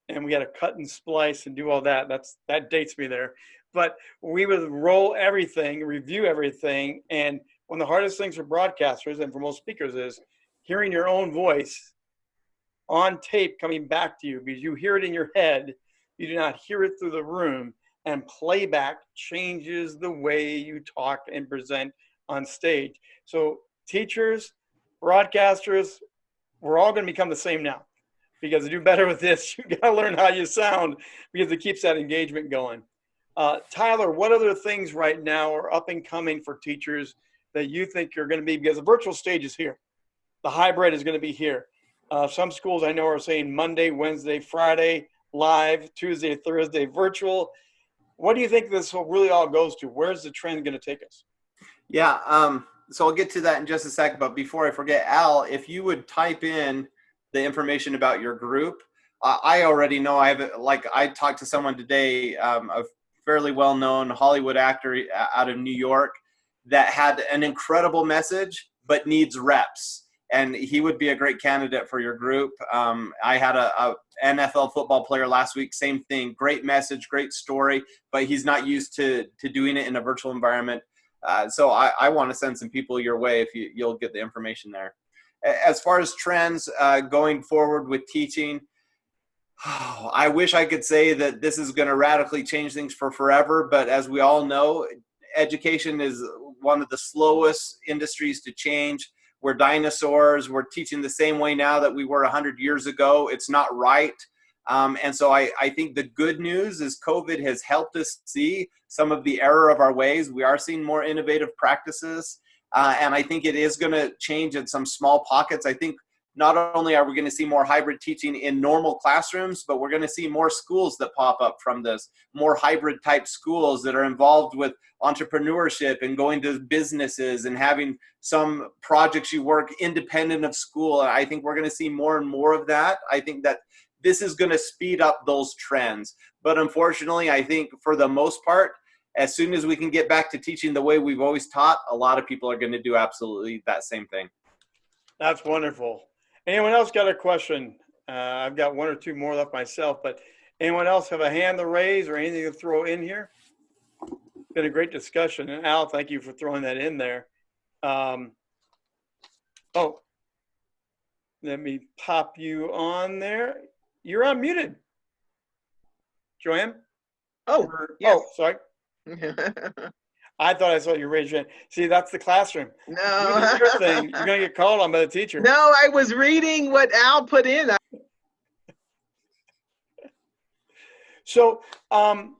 and we had to cut and splice and do all that. That's that dates me there. But we would roll everything, review everything, and one of the hardest things for broadcasters and for most speakers is hearing your own voice on tape coming back to you because you hear it in your head, you do not hear it through the room, and playback changes the way you talk and present on stage. So teachers, broadcasters, we're all going to become the same now because to do better with this, <laughs> you got to learn how you sound because it keeps that engagement going. Uh, Tyler, what other things right now are up and coming for teachers that you think are going to be because the virtual stage is here, the hybrid is going to be here. Uh, some schools I know are saying Monday, Wednesday, Friday live, Tuesday, Thursday virtual. What do you think this really all goes to? Where's the trend going to take us? Yeah, um, so I'll get to that in just a second. But before I forget, Al, if you would type in the information about your group, I already know I have, like, I talked to someone today, um, a fairly well known Hollywood actor uh, out of New York that had an incredible message but needs reps. And he would be a great candidate for your group. Um, I had a, a NFL football player last week, same thing, great message, great story, but he's not used to to doing it in a virtual environment. Uh, so I, I want to send some people your way if you, you'll get the information there. As far as trends uh, going forward with teaching, oh, <sighs> I wish I could say that this is going to radically change things for forever, but as we all know, education is one of the slowest industries to change. We're dinosaurs. We're teaching the same way now that we were 100 years ago. It's not right. Um, and so I, I think the good news is COVID has helped us see some of the error of our ways. We are seeing more innovative practices. Uh, and I think it is going to change in some small pockets. I think not only are we going to see more hybrid teaching in normal classrooms, but we're going to see more schools that pop up from this, more hybrid type schools that are involved with entrepreneurship and going to businesses and having some projects you work independent of school. I think we're going to see more and more of that. I think that this is going to speed up those trends. But unfortunately, I think for the most part, as soon as we can get back to teaching the way we've always taught, a lot of people are going to do absolutely that same thing. That's wonderful. Anyone else got a question? Uh, I've got one or two more left myself, but anyone else have a hand to raise or anything to throw in here? Been a great discussion. And Al, thank you for throwing that in there. Um, oh, let me pop you on there. You're unmuted. Joanne? Oh, Or- yes. Oh, sorry. <laughs> I thought I saw you raise your hand. See, that's the classroom. You no. your thing. You're gonna get <laughs> called on by the teacher. No, I was reading what Al put in. <laughs> So um,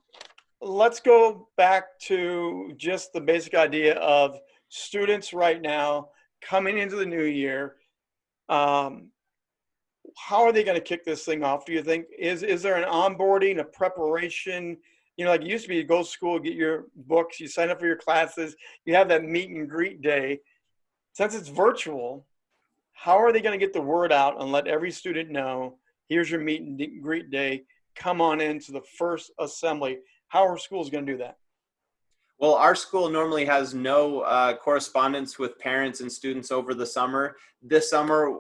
let's go back to just the basic idea of students right now coming into the new year. Um, how are they going to kick this thing off? Do you think is is there an onboarding, a preparation? You know, like it used to be, you go to school, get your books, you sign up for your classes, you have that meet and greet day. Since it's virtual, how are they going to get the word out and let every student know? Here's your meet and greet day come on into the first assembly. How are schools going to do that? Well, our school normally has no uh, correspondence with parents and students over the summer. This summer, uh,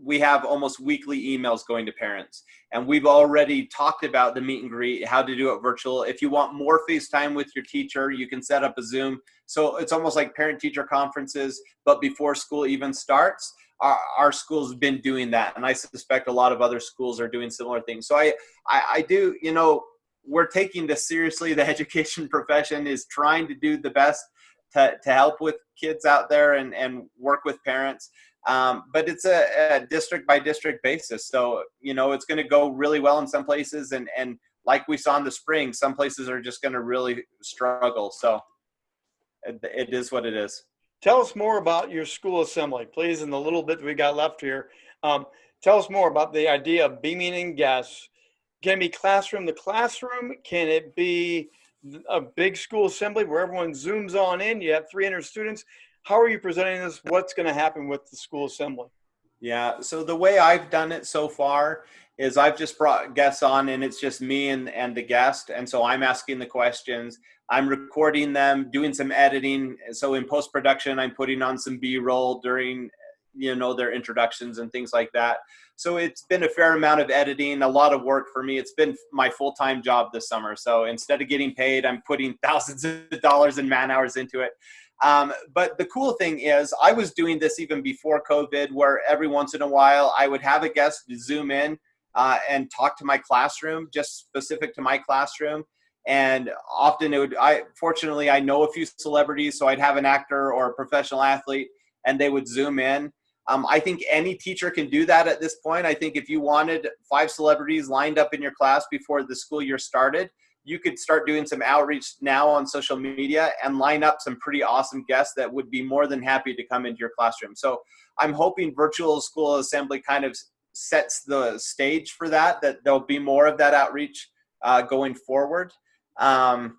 we have almost weekly emails going to parents. And we've already talked about the meet and greet, how to do it virtual. If you want more FaceTime with your teacher, you can set up a Zoom. So it's almost like parent teacher conferences, but before school even starts. Our, our school's been doing that, and I suspect a lot of other schools are doing similar things. So I, I, I do, you know, we're taking this seriously. The <laughs> education profession is trying to do the best to, to help with kids out there and, and work with parents. Um, but it's a, a, district by district basis. So, you know, it's going to go really well in some places. And, and like we saw in the spring, some places are just going to really struggle. So it, it is what it is. Tell us more about your school assembly, please, in the little bit we got left here. Um, tell us more about the idea of beaming in guests. Can it be classroom to classroom? Can it be a big school assembly where everyone zooms on in? You have 300 students. How are you presenting this? What's going to happen with the school assembly? Yeah, so the way I've done it so far is I've just brought guests on and it's just me and, and the guest. And so I'm asking the questions. I'm recording them, doing some editing. So in post production, I'm putting on some B roll during you know their introductions and things like that. So it's been a fair amount of editing a lot of work for me. It's been my full-time job this summer. So instead of getting paid i'm putting <laughs> thousands of dollars in man hours into it. Um, but the cool thing is i was doing this even before covid where every once in a while i would have a guest zoom in uh, and talk to my classroom just specific to my classroom. And often it would i fortunately i know a few celebrities so i'd have an actor or a professional athlete and they would zoom in um, I think any teacher can do that at this point. I think if you wanted five celebrities lined up in your class before the school year started, you could start doing some outreach now on social media and line up some pretty awesome guests that would be more than happy to come into your classroom. So I'm hoping virtual school assembly kind of sets the stage for that, that there'll be more of that outreach uh, going forward. Um,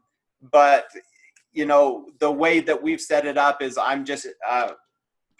but, you know, the way that we've set it up is I'm just, uh,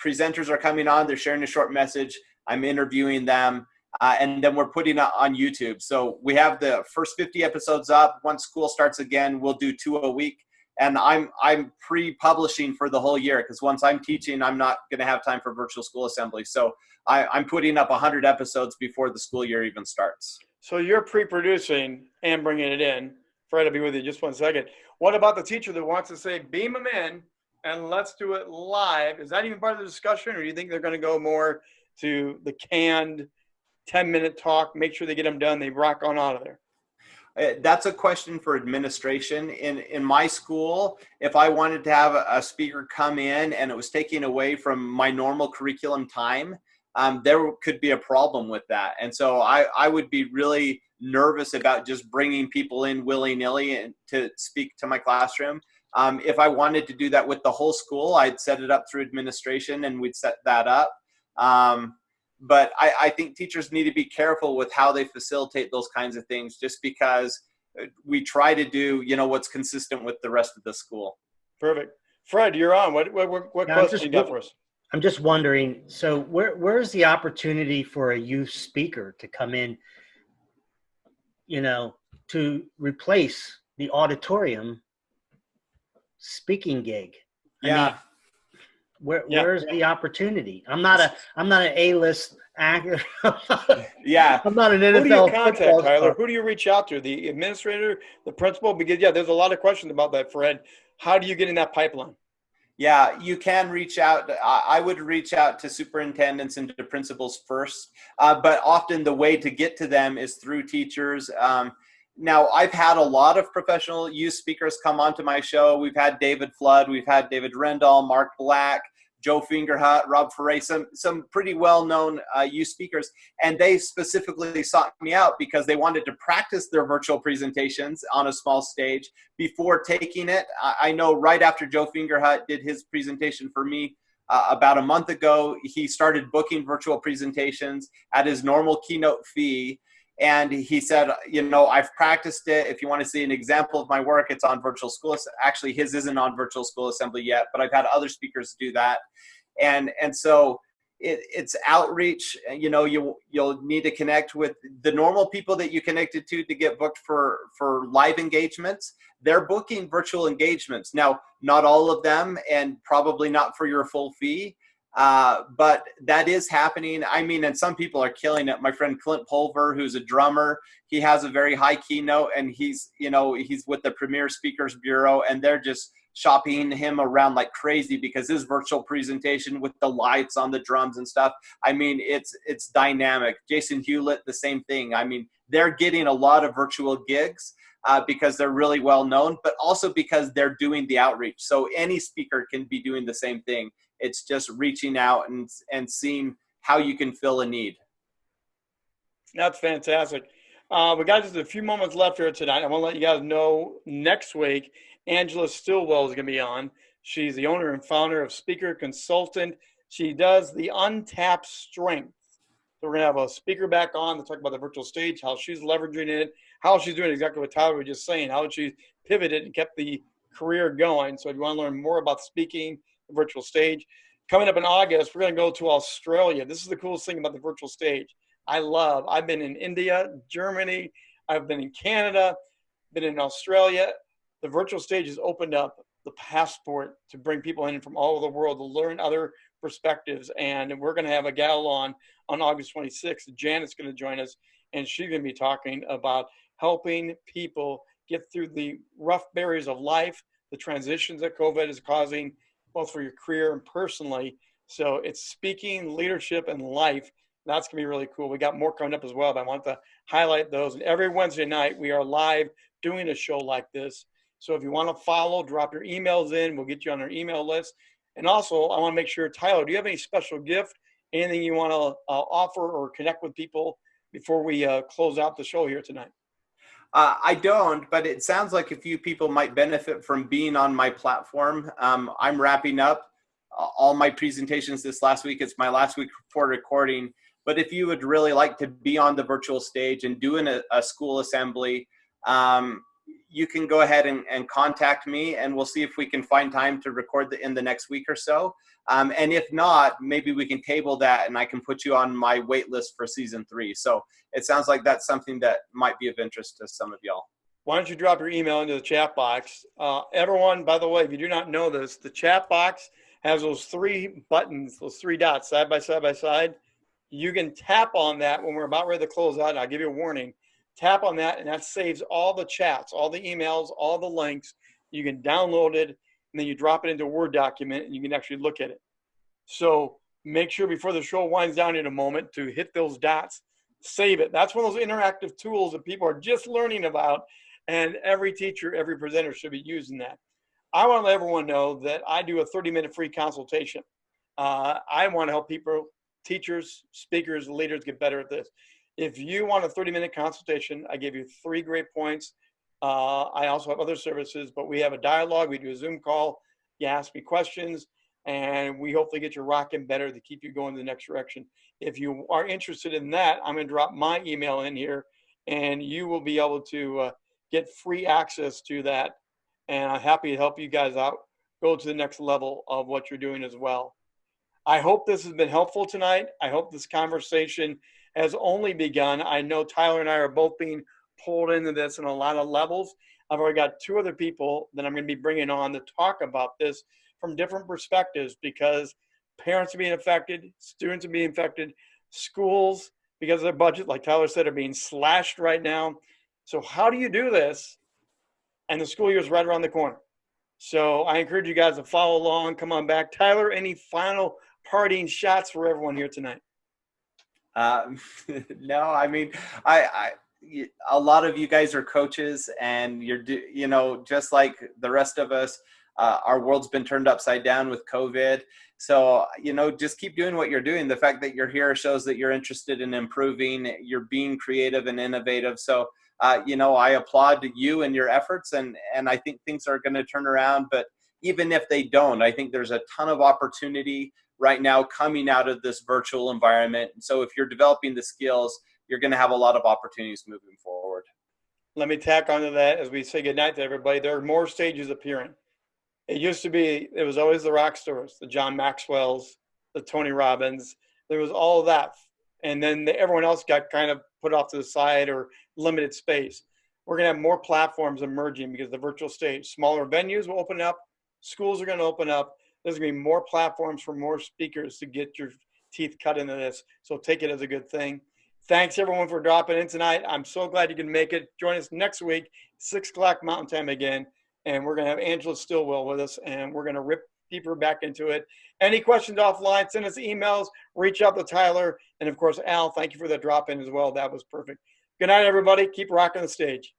presenters are coming on, they're sharing a short message, I'm interviewing them, uh, and then we're putting it on YouTube. So we have the first 50 episodes up. Once school starts again, we'll do two a week. And I'm I'm pre-publishing for the whole year because once I'm teaching, I'm not going to have time for virtual school assembly. So I, I'm putting up 100 episodes before the school year even starts. So you're pre-producing and bringing it in. Fred, I'll be with you just one second. What about the teacher that wants to say, beam them in, and let's do it live. Is that even part of the discussion, or do you think they're going to go more to the canned 10 minute talk, make sure they get them done, they rock on out of there? Uh, that's a question for administration. In in my school, if I wanted to have a, speaker come in and it was taking away from my normal curriculum time, um, there could be a problem with that. And so I, I would be really nervous about just bringing people in willy nilly to speak to my classroom. Um, if I wanted to do that with the whole school, I'd set it up through administration and we'd set that up. Um, but I, I think teachers need to be careful with how they facilitate those kinds of things, just because uh, we try to do you know what's consistent with the rest of the school. Perfect. Fred, you're on. What what what, what Yeah, I'm question just you got for us? I'm just wondering. So where where's the opportunity for a youth speaker to come in? You know, to replace the auditorium speaking gig. I Yeah. mean, where Yeah. where's the opportunity? I'm not a I'm not an A-list actor. <laughs> Yeah, I'm not an Who do you NFL contact, Tyler? Who do you reach out to? The administrator, the principal? Because yeah, there's a lot of questions about that, Fred. How do you get in that pipeline? Yeah, you can reach out. I I would reach out to superintendents and to principals first, uh, but often the way to get to them is through teachers. Um, now, I've had a lot of professional youth speakers come onto my show. We've had David Flood, we've had David Rendall, Mark Black, Joe Fingerhut, Rob Foray, some some pretty well-known uh, youth speakers, and they specifically sought me out because they wanted to practice their virtual presentations on a small stage before taking it. I, know right after Joe Fingerhut did his presentation for me uh, about a month ago, he started booking virtual presentations at his normal keynote fee. And he said, you know, I've practiced it. If you want to see an example of my work, it's on Virtual School. Actually, his isn't on Virtual School Assembly yet, but I've had other speakers do that. And and so it, it's outreach. You know, you you'll need to connect with the normal people that you connected to to get booked for for live engagements. They're booking virtual engagements now. Not all of them, and probably not for your full fee. Uh, but that is happening. I mean, and some people are killing it. My friend Clint Pulver, who's a drummer, he has a very high keynote, and he's you know he's with the Premier Speakers Bureau, and they're just shopping him around like crazy because his virtual presentation with the lights on the drums and stuff. I mean, it's it's dynamic. Jason Hewlett, the same thing. I mean, they're getting a lot of virtual gigs. Uh, because they're really well known, but also because they're doing the outreach. So any speaker can be doing the same thing. It's just reaching out and and seeing how you can fill a need. That's fantastic. Uh, we got just a few moments left here tonight. I want to let you guys know next week, Angela Stillwell is going to be on. She's the owner and founder of Speaker Consultant. She does the untapped strength. So we're going to have a speaker back on to talk about the virtual stage, how she's leveraging it, how she's doing exactly what Tyler was just saying, how she pivoted and kept the career going. So if you want to learn more about speaking, virtual stage, coming up in August, we're going to go to Australia. This is the coolest thing about the virtual stage. I love. I've been in India, Germany, I've been in Canada, been in Australia. The virtual stage has opened up the passport to bring people in from all over the world to learn other perspectives. And we're going to have a gal on on August 26th. Janet's going to join us, and she's going to be talking about helping people get through the rough barriers of life, the transitions that COVID is causing, both for your career and personally. So it's speaking, leadership, and life. That's going to be really cool. We got more coming up as well, but I want to highlight those. And every Wednesday night, we are live doing a show like this. So if you want to follow, drop your emails in. We'll get you on our email list. And also, I want to make sure, Tyler, do you have any special gift, anything you want to uh, offer or connect with people before we uh, close out the show here tonight? Uh, I don't, but it sounds like a few people might benefit from being on my platform. Um, I'm wrapping up uh, all my presentations this last week. It's my last week for recording. But if you would really like to be on the virtual stage and doing a, a school assembly, um, you can go ahead and, and, contact me and we'll see if we can find time to record the, in the next week or so. Um, and if not, maybe we can table that and I can put you on my wait list for season three. So it sounds like that's something that might be of interest to some of y'all. Why don't you drop your email into the chat box? Uh, everyone, by the way, if you do not know this, the chat box has those three buttons, those three dots side by side by side. You can tap on that when we're about ready to close out. And I'll give you a warning. Tap on that, and that saves all the chats, all the emails, all the links. You can download it, and then you drop it into a Word document, and you can actually look at it. So make sure before the show winds down in a moment to hit those dots, save it. That's one of those interactive tools that people are just learning about, and every teacher, every presenter should be using that. I want to let everyone know that I do a 30-minute free consultation. Uh, I want to help people, teachers, speakers, leaders get better at this. If you want a 30 minute consultation, I give you three great points. Uh, I also have other services, but we have a dialogue. We do a Zoom call. You ask me questions. and we hopefully get you rocking better to keep you going the next direction. If you are interested in that, I'm going to drop my email in here, and you will be able to uh, get free access to that. And I'm happy to help you guys out, go to the next level of what you're doing as well. I hope this has been helpful tonight. I hope this conversation has only begun. I know Tyler and I are both being pulled into this in a lot of levels. I've already got two other people that I'm going to be bringing on to talk about this from different perspectives because parents are being affected, students are being affected, schools, because of their budget, like Tyler said, are being slashed right now. So, how do you do this? And the school year is right around the corner. So, I encourage you guys to follow along. Come on back. Tyler, any final parting shots for everyone here tonight? Um, <laughs> no, I mean, I, I, a lot of you guys are coaches, and you're, you know, just like the rest of us. Uh, our world's been turned upside down with COVID. So, you know, just keep doing what you're doing. The fact that you're here shows that you're interested in improving. You're being creative and innovative. So, uh, you know, I applaud you and your efforts, and and I think things are going to turn around. But even if they don't, I think there's a ton of opportunity right now coming out of this virtual environment. And so, if you're developing the skills, you're going to have a lot of opportunities moving forward. Let me tack onto that as we say goodnight to everybody. There are more stages appearing. It used to be, it was always the rock stars, the John Maxwell's, the Tony Robbins. There was all that. And then the, everyone else got kind of put off to the side or limited space. We're going to have more platforms emerging because the virtual stage, smaller venues will open up, schools are going to open up. There's going to be more platforms for more speakers to get your teeth cut into this. So take it as a good thing. Thanks everyone for dropping in tonight. I'm so glad you can make it. Join us next week, six o'clock Mountain Time again and we're going to have Angela Stillwell with us, and we're going to rip deeper back into it. Any questions offline, send us emails, reach out to Tyler, and of course, Al, thank you for the drop in as well. That was perfect. Good night, everybody. Keep rocking the stage.